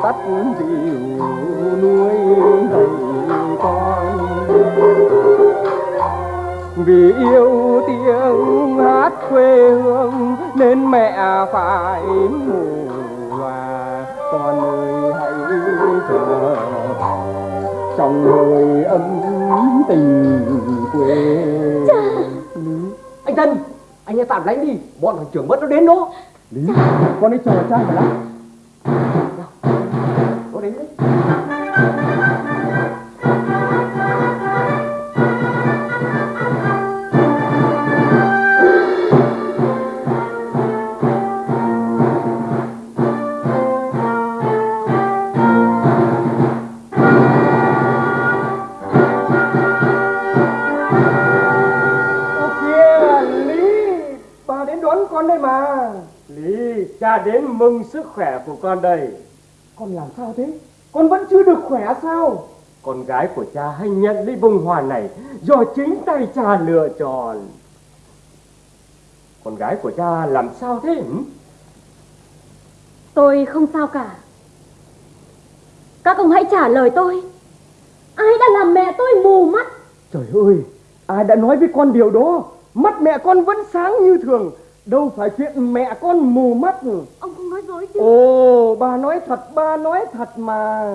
S6: tắt dìu nuôi dạy con vì yêu tiếng hát quê hương nên mẹ phải ngủ và con ơi hãy về trong hơi ấm tình quê
S8: Anh Tân, anh hãy tạm lánh đi, bọn thằng trưởng mất nó đến đó.
S6: lý con hãy chờ cha mà lắm.
S8: Nó đến đấy.
S6: Đến mừng sức khỏe của con đây. Con làm sao thế? Con vẫn chưa được khỏe sao? Con gái của cha hay nhận lấy bông hoa này do chính tay cha lựa chọn. Con gái của cha làm sao thế?
S1: Tôi không sao cả. Các ông hãy trả lời tôi. Ai đã làm mẹ tôi mù mắt?
S6: Trời ơi, ai đã nói với con điều đó? Mắt mẹ con vẫn sáng như thường. Đâu phải chuyện mẹ con mù mắt.
S1: Ông không nói dối chứ
S6: Ồ, bà nói thật, bà nói thật mà.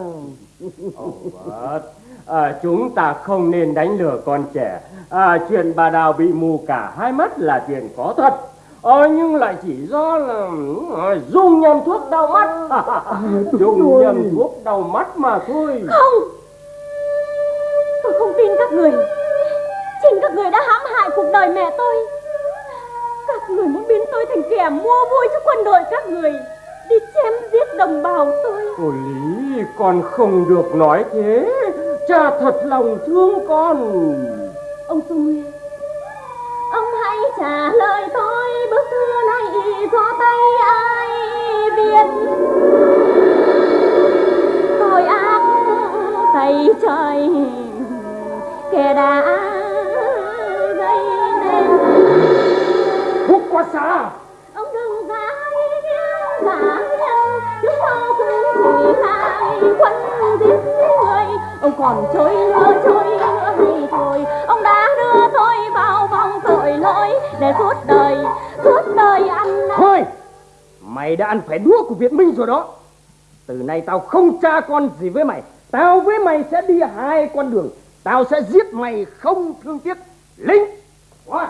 S6: Ồ, vâng. à, chúng ta không nên đánh lừa con trẻ. À, chuyện bà Đào bị mù cả hai mắt là chuyện có thật. Ờ, nhưng lại chỉ do là ừ, dùng nhầm thuốc đau mắt. dùng nhầm thuốc đau mắt mà thôi.
S1: Không Tôi không tin các người Chính các người đã hãm hại cuộc đời mẹ tôi Các người muốn biến tôi thành kẻ mua vui cho quân đội các người Đi chém giết đồng bào tôi
S6: Cô Lý, con không được nói thế. Cha thật lòng thương con.
S1: Ông Xuân Nguyên Ông hãy trả lời tôi Bức thư này do tay ai viết Tội ác tay trời Kẻ đã
S6: quá xa.
S1: Ông đừng giả nhân Chứ sao cứ chỉ hai quân giết người Ông còn trôi lửa trôi lửa hay thôi Ông đã đưa tôi vào vòng tội lỗi Để suốt đời, suốt đời ăn
S8: Thôi, mày đã ăn phải đũa của Việt Minh rồi đó. Từ nay tao không cha con gì với mày. Tao với mày sẽ đi hai con đường. Tao sẽ giết mày không thương tiếc. Lính!
S6: What?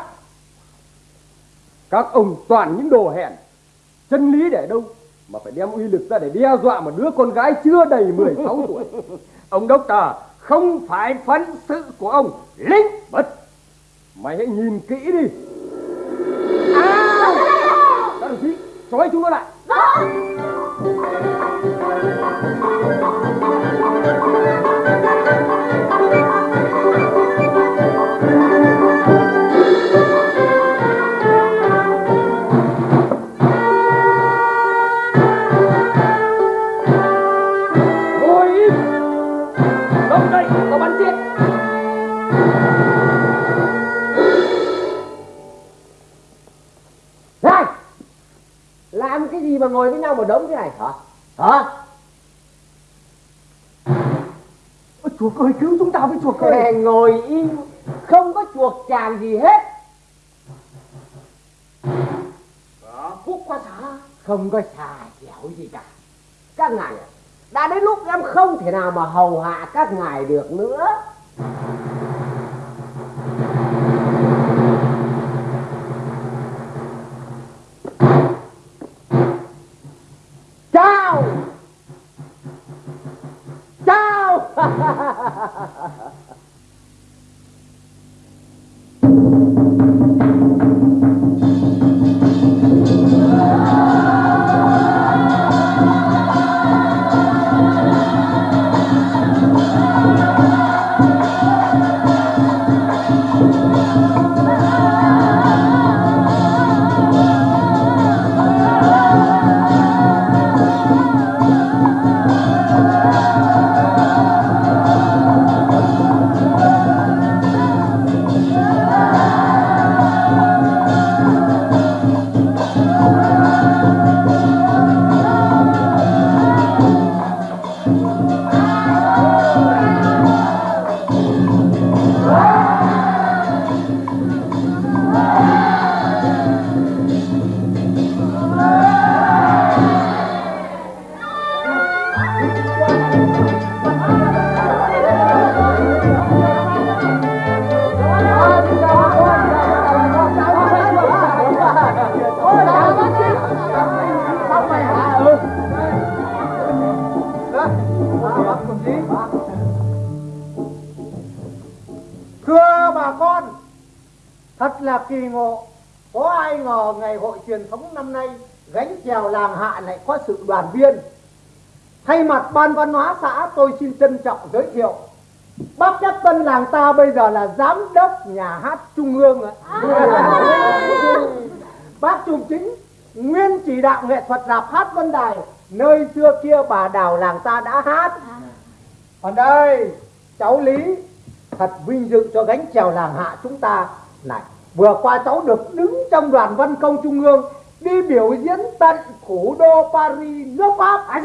S6: Các ông toàn những đồ hèn. Chân lý để đâu mà phải đem uy lực ra để đe dọa một đứa con gái chưa đầy 16 tuổi.
S8: Ông đốc tờ không phải phận sự của ông. Lính!
S6: Bất, mày hãy nhìn kỹ đi. À! Các đồng chí, trói chúng nó lại.
S8: Ngồi gì mà ngồi với nhau một đống thế này? Hả? Hả?
S4: Ôi, chuộc ơi cứu chúng ta với chuộc ơi.
S8: Thề ngồi im không có chuộc chàng gì hết.
S4: Phúc qua xã
S8: không có xà dẻo gì cả. Các ngài đã đến lúc em không thể nào mà hầu hạ các ngài được nữa
S4: Ha ha ha ha ha ha ha! Văn hóa xã tôi xin trân trọng giới thiệu. Bác Nhất Tân làng ta bây giờ là giám đốc nhà hát trung ương ạ. Bác Trung Chính, nguyên chỉ đạo nghệ thuật rạp hát Vân Đài, Nơi xưa kia bà đào làng ta đã hát. Còn đây, cháu Lý, Thật vinh dự cho gánh chèo làng hạ chúng ta Này. Vừa qua cháu được đứng trong đoàn văn công trung ương, Đi biểu diễn tận thủ đô Paris nước Pháp. À,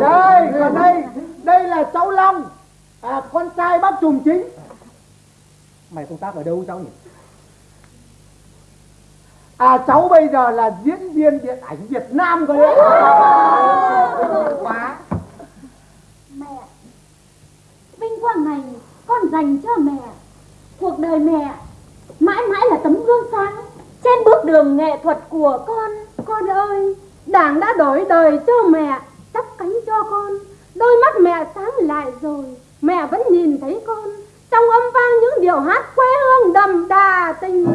S4: Đây còn đây. Đây là cháu Long. À, Con trai bác Trùm Chính. Mày công tác ở đâu cháu nhỉ? À cháu bây giờ là diễn viên điện ảnh Việt Nam cơ đấy. Quá.
S9: Mẹ, vinh quang này con dành cho mẹ. Cuộc đời mẹ mãi mãi là tấm gương sáng trên bước đường nghệ thuật của con. Con ơi, Đảng đã đổi đời cho mẹ, chắp cánh cho con. Đôi mắt mẹ sáng lại rồi, mẹ vẫn nhìn thấy con trong âm vang những điệu hát quê hương đậm đà tình.